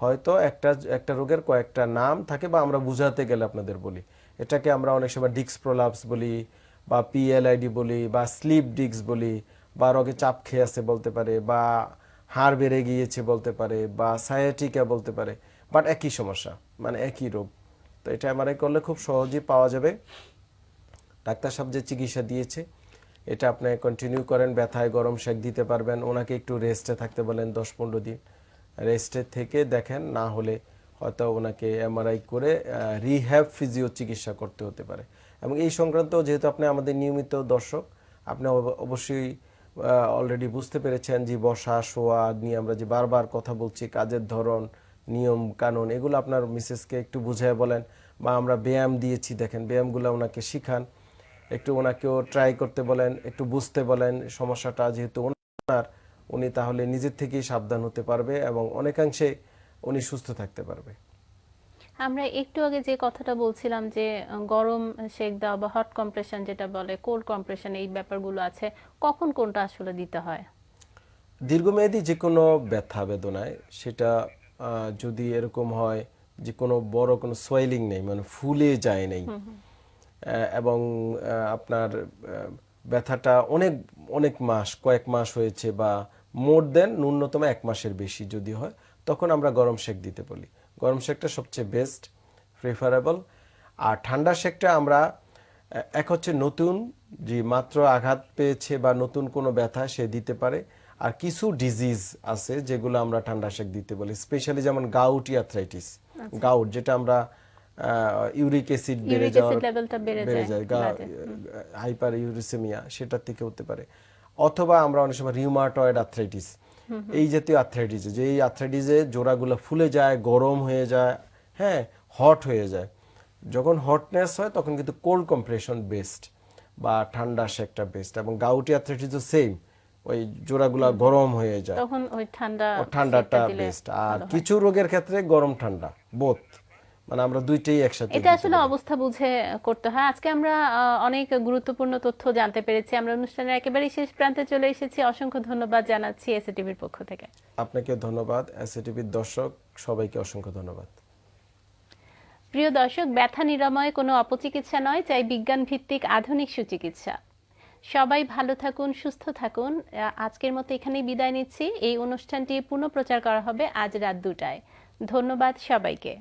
Speaker 2: হয়তো একটা একটা রোগের কয়েকটা নাম থাকে বা আমরা বুঝাতে গেলে আপনাদের বলি। এটাকে আমরা অনেক সময় ডিক্স প্রলাপস বলি বা পিএলআইডি বলি, বা স্লিপ ডিক্স বলি, বা রোগে চাপ খেয়ে আছে বলতে পারে, বা হাড় বেড়ে গিয়েছে বলতে পারে, বা সায়াটিকা বলতে পারে বাট একই সমস্যা মানে একই রোগ। তো এটা এমআরআই করলে খুব সহজেই পাওয়া যাবে। ডাক্তার সাহেব যে চিকিৎসা দিয়েছে, এটা আপনি কন্টিনিউ করেন, ব্যথায় গরম শেক দিতে পারবেন, ওনাকে একটু রেস্টে থাকতে বলেন দশ পনেরো দিন। রেস্টে থেকে দেখেন, না হলে হয়তো ওনাকে এমআরআই করে রিহ্যাব ফিজিও চিকিৎসা করতে হতে পারে। এবং এই সংক্রান্ত যেহেতু আপনি আমাদের নিয়মিত দর্শক, আপনি অব- অবশ্যই অলরেডি বুঝতে পেরেছেন যে বসা, শোয়া নিয়ে আমরা যে বারবার কথা বলছি, কাজের ধরন, নিয়ম, কানুন, এগুলো আপনার মিসেসকে একটু বুঝায় বলেন বা আমরা ব্যায়াম দিয়েছি, দেখেন ব্যায়ামগুলো ওনাকে শিখান। একটু ওনাকেও ট্রাই করতে বলেন, একটু বুঝতে বলেন সমস্যাটা, যেহেতু ওনার, উনি তাহলে নিজের থেকেই সাবধান হতে পারবে এবং অনেকাংশে উনি সুস্থ থাকতে পারবে।
Speaker 1: আমরা একটু আগে যে কথাটা বলছিলাম যে গরম শেক দেওয়া বা হট কম্প্রেশন যেটা বলে কোল্ড কম্প্রেশন এই ব্যাপারগুলো আছে কখন কোনটা আসলে দিতে হয়?
Speaker 2: দীর্ঘমেয়াদী যে কোনো ব্যথা বেদনায় সেটা যদি এরকম হয় যে কোনো বড় কোনো সোয়েলিং নেই মানে ফুলে যায় নেই। এবং আপনার ব্যথাটা অনেক অনেক মাস কয়েক মাস হয়েছে বা মোর দেন ন্যূনতম এক মাসের বেশি যদি হয় তখন আমরা গরম শেক দিতে বলি। গরম শেকটা সবচেয়ে বেস্ট প্রিফারেবল আর ঠান্ডা শেকটা আমরা এক হচ্ছে নতুন যে মাত্র আঘাত পেয়েছে বা নতুন কোনো ব্যথা সে দিতে পারে। আর কিছু ডিজিজ আছে যেগুলো আমরা ঠান্ডা শেক দিতে বলি স্পেশালি যেমন গাউটি আর্থ্রাইটিস গাউট যেটা আমরা ইউরিক অ্যাসিড বেড়ে যাওয়ার
Speaker 1: বেড়ে যায়
Speaker 2: হাইপার ইউরিসেমিয়া সেটার থেকে হতে পারে। অথবা আমরা অনেক সময় রিউমাটয়েড আর্থ্রাইটিস এই জাতীয় আর্থ্রাইটিস যে এই আর্থ্রাইটিসে জোড়াগুলো ফুলে যায় গরম হয়ে যায় হ্যাঁ হট হয়ে যায়। যখন হটনেস হয় তখন কিন্তু কোল্ড কম্প্রেশন বেস্ট বা ঠান্ডা শেকটা বেস্ট এবং গাউটি আর্থ্রাইটিসও সেম ওই জোড়াগুলো গরম হয়ে যায়।
Speaker 1: তখন ওই ঠান্ডা
Speaker 2: ঠান্ডাটা বেস্ট আর কিছু রোগের ক্ষেত্রে গরম ঠান্ডা বোথ মানে আমরা দুইটাই একসাথে
Speaker 1: এটা আসলে অবস্থা বুঝে করতে হয়। আজকে আমরা অনেক গুরুত্বপূর্ণ তথ্য জানতে পেরেছি। আমরা অনুষ্ঠানের একেবারে শেষ প্রান্তে চলে এসেছি। অসংখ্য ধন্যবাদ জানাচ্ছি এসএটিভির পক্ষ থেকে।
Speaker 2: আপনাকে ধন্যবাদ এসএটিভির দর্শক সবাইকে অসংখ্য ধন্যবাদ।
Speaker 1: প্রিয় দর্শক ব্যথা নিরাময় কোনো অপচিকিৎসা নয় চাই বিজ্ঞান ভিত্তিক আধুনিক সুচিকিৎসা। সবাই ভালো থাকুন সুস্থ থাকুন। আজকের মতো এখানেই বিদায় নিচ্ছি। এই অনুষ্ঠানটি পুনঃপ্রচার করা হবে আজ রাত দুটায়। ধন্যবাদ সবাইকে।